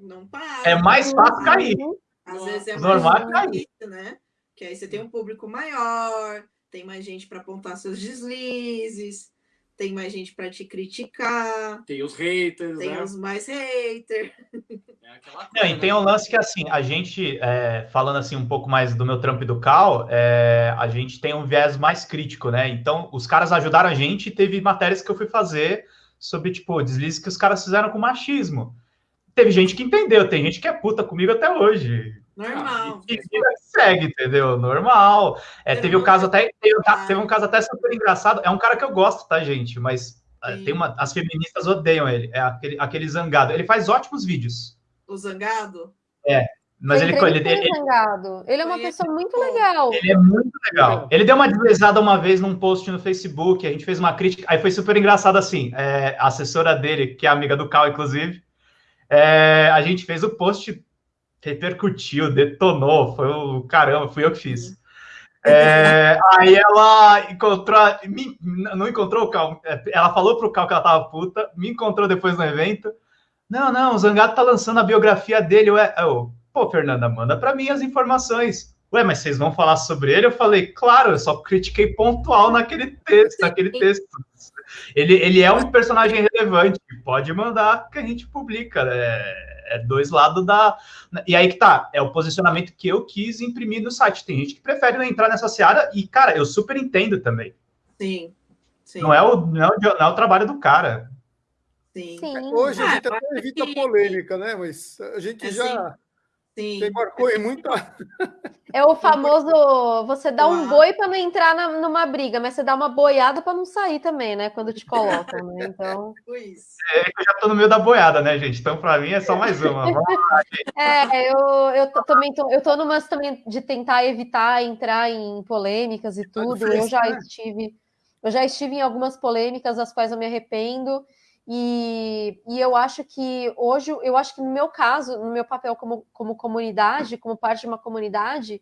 Não para. É mais fácil cair. Às vezes é normal é cair. difícil, né? Que aí você tem um público maior, tem mais gente para apontar seus deslizes, tem mais gente para te criticar, tem os haters, tem né? os mais haters. É coisa, e tem né? um lance que, assim, a gente, é, falando assim um pouco mais do meu trampo e do Cal, é, a gente tem um viés mais crítico, né? Então, os caras ajudaram a gente e teve matérias que eu fui fazer sobre, tipo, deslizes que os caras fizeram com machismo. teve gente que entendeu, tem gente que é puta comigo até hoje. Normal. E, e segue, entendeu? Normal. É, teve o um caso até. Teve, teve, um caso até super engraçado. É um cara que eu gosto, tá, gente? Mas é, tem uma, as feministas odeiam ele. É aquele, aquele zangado. Ele faz ótimos vídeos. O zangado? É. Mas ele, ele, ele, ele, ele, é uma pessoa muito legal. Ele é muito legal. Ele deu uma deslizada uma vez num post no Facebook, a gente fez uma crítica, aí foi super engraçado assim. É, a assessora dele, que é amiga do Cal, inclusive, é, a gente fez o post, repercutiu, detonou, foi o caramba, fui eu que fiz. É, aí ela encontrou, me, não encontrou o Cal, é, ela falou pro Cal que ela tava puta, me encontrou depois no evento. Não, não, o Zangato tá lançando a biografia dele. Ué, eu, pô, Fernanda, manda para mim as informações. Ué, mas vocês vão falar sobre ele? Eu falei, claro, eu só critiquei pontual naquele texto, naquele texto. Ele, ele é um personagem relevante, pode mandar que a gente publica. É, é dois lados da. E aí que tá, é o posicionamento que eu quis imprimir no site. Tem gente que prefere não entrar nessa seara, e, cara, eu super entendo também. Sim. sim. Não, é o, não, é o, não é o trabalho do cara. Sim. sim. Hoje a gente ah, até evita polêmica, né? Mas a gente é, já. Sim. Você marcou em muita. É o famoso você dá um boi para não entrar na, numa briga, mas você dá uma boiada para não sair também, né? Quando te colocam, né? Então. É, eu já tô no meio da boiada, né, gente? Então, para mim, é só mais uma. é, eu, eu tô, também tô, eu tô numa também de tentar evitar entrar em polêmicas e tudo. Eu já né? estive, eu já estive em algumas polêmicas, das quais eu me arrependo. E, e, eu acho que hoje, eu acho que no meu caso, no meu papel como, como comunidade, como parte de uma comunidade,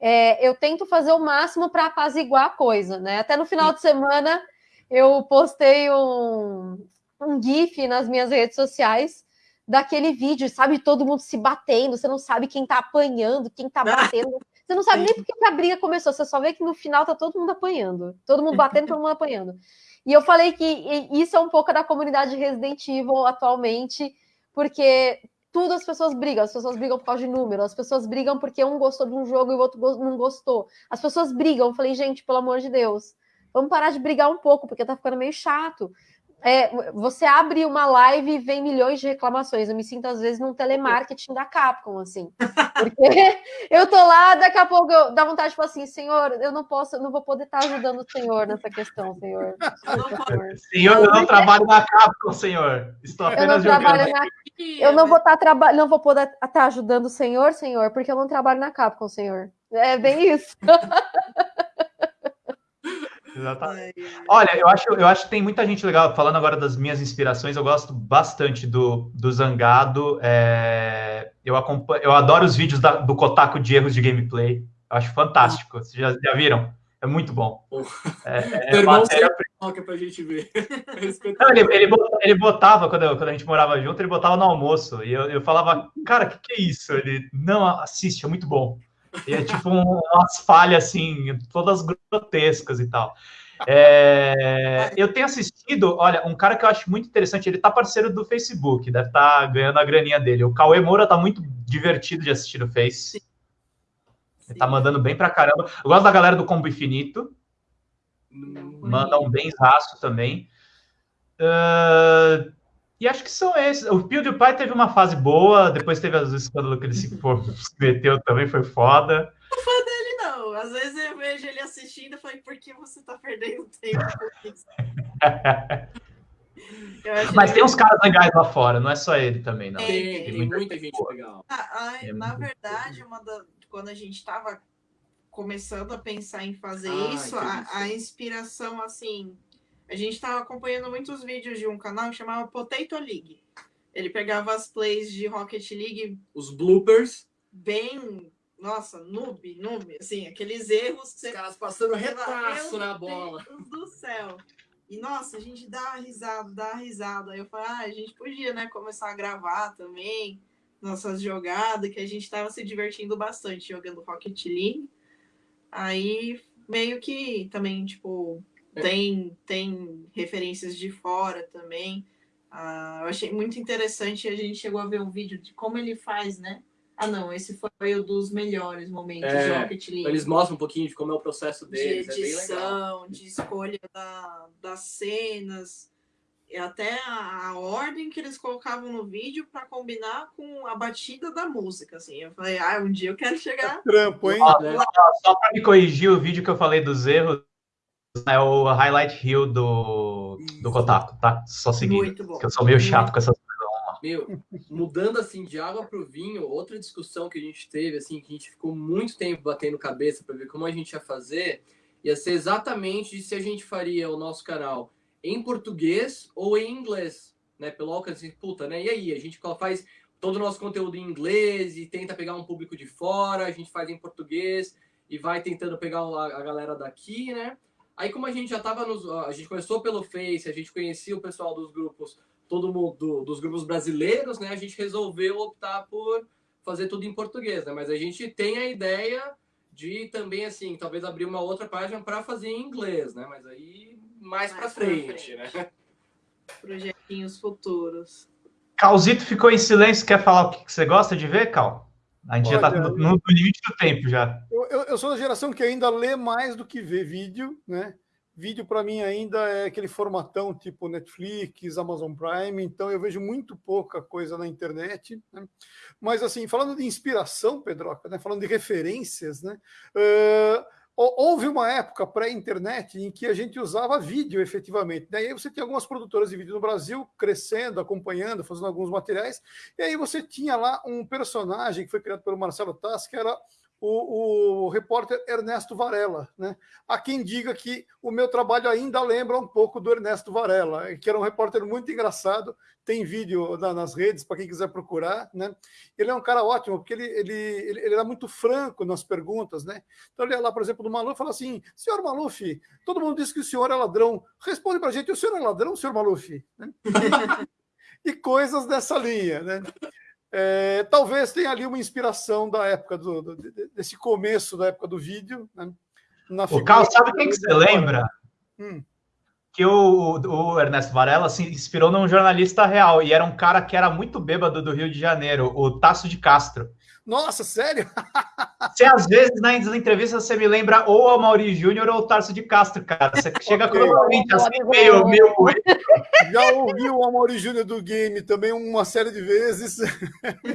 é, eu tento fazer o máximo para apaziguar a coisa, né? Até no final de semana eu postei um, um GIF nas minhas redes sociais daquele vídeo, sabe? Todo mundo se batendo, você não sabe quem tá apanhando, quem tá batendo. Você não sabe nem porque a briga começou, você só vê que no final tá todo mundo apanhando. Todo mundo batendo, todo mundo apanhando. E eu falei que isso é um pouco da comunidade Resident Evil atualmente, porque tudo as pessoas brigam, as pessoas brigam por causa de número, as pessoas brigam porque um gostou de um jogo e o outro não gostou. As pessoas brigam. Eu falei, gente, pelo amor de Deus, vamos parar de brigar um pouco, porque tá ficando meio chato. É, você abre uma live e vem milhões de reclamações. Eu me sinto, às vezes, num telemarketing da Capcom, assim. Porque eu tô lá, daqui a pouco eu, dá vontade, tipo assim, senhor, eu não posso, eu não vou poder estar ajudando o senhor nessa questão, senhor. Senhor, eu não trabalho na Capcom, senhor. Estou apenas eu jogando. Na... Eu não vou estar trabalhando, não vou poder estar ajudando o senhor, senhor, porque eu não trabalho na Capcom, senhor. É bem isso. Exatamente. Olha, eu acho, eu acho que tem muita gente legal. Falando agora das minhas inspirações, eu gosto bastante do, do Zangado. É, eu, acompanho, eu adoro os vídeos da, do Kotaku de erros de gameplay. Eu acho fantástico. Vocês já, já viram? É muito bom. É, é matéria... pra gente ver. Não, ele, ele, botava, ele botava quando, eu, quando a gente morava junto, ele botava no almoço. E eu, eu falava, cara, o que, que é isso? Ele, não, assiste, é muito bom. E é tipo um, umas falhas assim, todas grotescas e tal. É, eu tenho assistido, olha, um cara que eu acho muito interessante, ele tá parceiro do Facebook, deve estar tá ganhando a graninha dele. O Cauê Moura tá muito divertido de assistir no Face. Sim. Ele tá mandando bem pra caramba. Eu gosto da galera do Combo Infinito. Hum, Manda um bem raço também. Uh, e acho que são esses. O PewDiePie teve uma fase boa, depois teve as escândalos que ele se, for, se meteu também, foi foda. Não fã dele, não. Às vezes eu vejo ele assistindo e falei, por que você tá perdendo tempo com isso? Mas tem uns caras legais lá fora, não é só ele também, não. Tem, tem, tem muita, muita gente legal. Ah, é na verdade, uma da, quando a gente estava começando a pensar em fazer ah, isso, a, a inspiração, assim, a gente estava acompanhando muitos vídeos de um canal que chamava Potato League. Ele pegava as plays de Rocket League. Os bloopers. Bem. Nossa, noob, noob. Assim, aqueles erros. Os você... caras passando retraço na bola. Deus do céu. E, nossa, a gente dá risada, dá risada. Aí eu falei, ah, a gente podia, né, começar a gravar também nossas jogadas, que a gente estava se divertindo bastante jogando Rocket League. Aí, meio que também, tipo. Tem, tem referências de fora também. Ah, eu achei muito interessante. A gente chegou a ver um vídeo de como ele faz, né? Ah, não, esse foi o dos melhores momentos é, de Rocket League. Eles mostram um pouquinho de como é o processo deles. De edição, é de escolha da, das cenas. e até a, a, ordem que eles colocavam no vídeo para combinar com a batida da música, assim. Eu falei, ah, um dia eu quero chegar. É trampo, hein? só para me corrigir o vídeo que eu falei dos erros, é o highlight reel do, do Kotaku, tá? Só seguir. Muito bom. Eu sou meio chato com essas coisas. Meu, mudando assim de água para o vinho, outra discussão que a gente teve, assim, que a gente ficou muito tempo batendo cabeça para ver como a gente ia fazer, ia ser exatamente se a gente faria o nosso canal em português ou em inglês, né? Pelo alcance, puta, né? E aí, a gente faz todo o nosso conteúdo em inglês e tenta pegar um público de fora, a gente faz em português e vai tentando pegar a galera daqui, né? Aí como a gente já tava nos, a gente começou pelo Face, a gente conhecia o pessoal dos grupos, todo mundo dos grupos brasileiros, né? A gente resolveu optar por fazer tudo em português, né? Mas a gente tem a ideia de também assim, talvez abrir uma outra página para fazer em inglês, né? Mas aí mais, mais para frente, frente, né? Projetinhos futuros. Calzito ficou em silêncio, quer falar o que você gosta de ver, Cal? A gente Olha, já está no, no, limite do tempo já. Eu, eu, eu, sou da geração que ainda lê mais do que vê vídeo, né? Vídeo para mim ainda é aquele formatão tipo Netflix, Amazon Prime, então eu vejo muito pouca coisa na internet. Né? Mas assim, falando de inspiração, Pedroca, né? falando de referências, né? Uh, houve uma época pré-internet em que a gente usava vídeo efetivamente. Daí né? você tinha algumas produtoras de vídeo no Brasil crescendo, acompanhando, fazendo alguns materiais. E aí você tinha lá um personagem que foi criado pelo Marcelo Tass, que era o, o, repórter Ernesto Varela, né? Há quem diga que o meu trabalho ainda lembra um pouco do Ernesto Varela, que era um repórter muito engraçado, tem vídeo na, nas redes para quem quiser procurar, né? Ele é um cara ótimo, porque ele, ele, ele, ele era muito franco nas perguntas, né? Então ele ia lá, por exemplo, do Maluf e fala assim: senhor Maluf, todo mundo diz que o senhor é ladrão, responde para a gente, o senhor é ladrão, senhor Maluf? Né? e coisas dessa linha, né? É, talvez tenha ali uma inspiração da época do, do desse começo da época do vídeo. Né? o Carl, sabe quem que você lembra? Hum. Que o, o, Ernesto Varela se inspirou num jornalista real e era um cara que era muito bêbado do Rio de Janeiro, o Tasso de Castro. Nossa, sério? Você, às vezes, nas entrevistas, você me lembra ou a Mauri Júnior ou o Tarso de Castro, cara. Você chega cruelmente assim, meio, meio... Já ouviu o Mauri Júnior do game também uma série de vezes.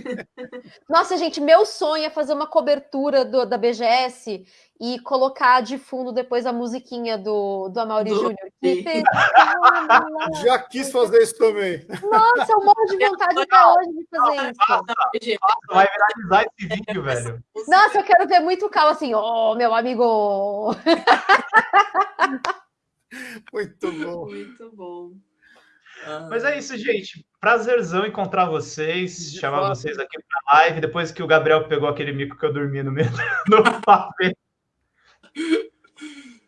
Nossa, gente, meu sonho é fazer uma cobertura do, da BGS e colocar de fundo depois a musiquinha do, do Amaury Júnior. Já quis fazer isso também. Nossa, eu morro de vontade até hoje de fazer isso. Vai viralizar esse vídeo, velho. Nossa, eu quero ver muito calmo assim, oh, meu amigo. Muito bom. Muito bom. Mas é isso, gente. Prazerzão encontrar vocês, de chamar vocês aqui para live. Depois que o Gabriel pegou aquele mico que eu dormi no meio do papel.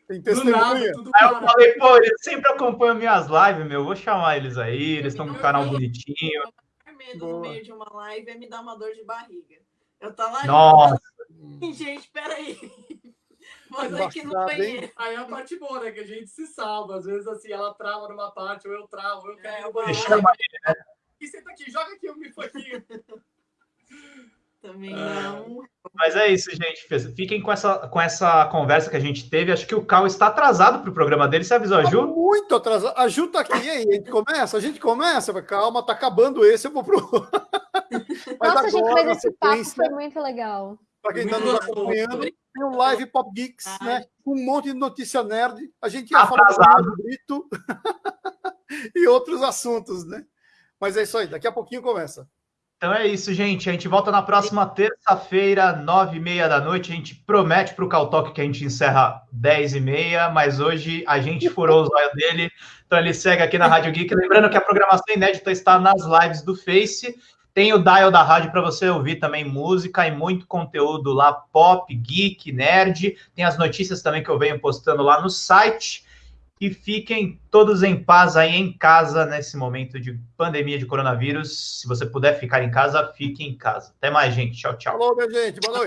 Tem testemunha. aí eu falei, pô, eles sempre acompanham minhas lives, meu. Vou chamar eles aí, eles estão com o canal bonitinho. Medo Boa. no meio de uma live é me dar uma dor de barriga. Eu tô lá. Nossa! Gente, peraí. Mas aqui no banheiro. Aí é a parte boa, né? Que a gente se salva. Às vezes, assim, ela trava numa parte, ou eu travo, eu quero. É, eu chama ele, né? E senta aqui, joga aqui o mifoquinho. Também não. Mas é isso, gente. Fiquem com essa, com essa conversa que a gente teve. Acho que o Cal está atrasado para o programa dele. Você avisou a Ju? Tá muito atrasado. A Ju tá aqui. E aí, a gente começa? A gente começa. Calma, tá acabando esse. Eu vou pro. Mas Nossa, agora, gente, mas esse papo foi muito legal. Para quem está nos acompanhando, tem o Live Pop Geeks, né? Um monte de notícia nerd. A gente ia falar do Brito e outros assuntos, né? Mas é isso aí. Daqui a pouquinho começa. Então é isso, gente. A gente volta na próxima terça-feira, nove e meia da noite. A gente promete para o Caltoque que a gente encerra dez e meia, mas hoje a gente furou os olhos dele. Então ele segue aqui na Rádio Geek. Lembrando que a programação inédita está nas lives do Face. Tem o dial da rádio para você ouvir também música e muito conteúdo lá, pop, geek, nerd. Tem as notícias também que eu venho postando lá no site e fiquem todos em paz aí em casa nesse momento de pandemia de coronavírus. Se você puder ficar em casa, fique em casa. Até mais, gente. Tchau, tchau. Falou, minha gente. Boa noite.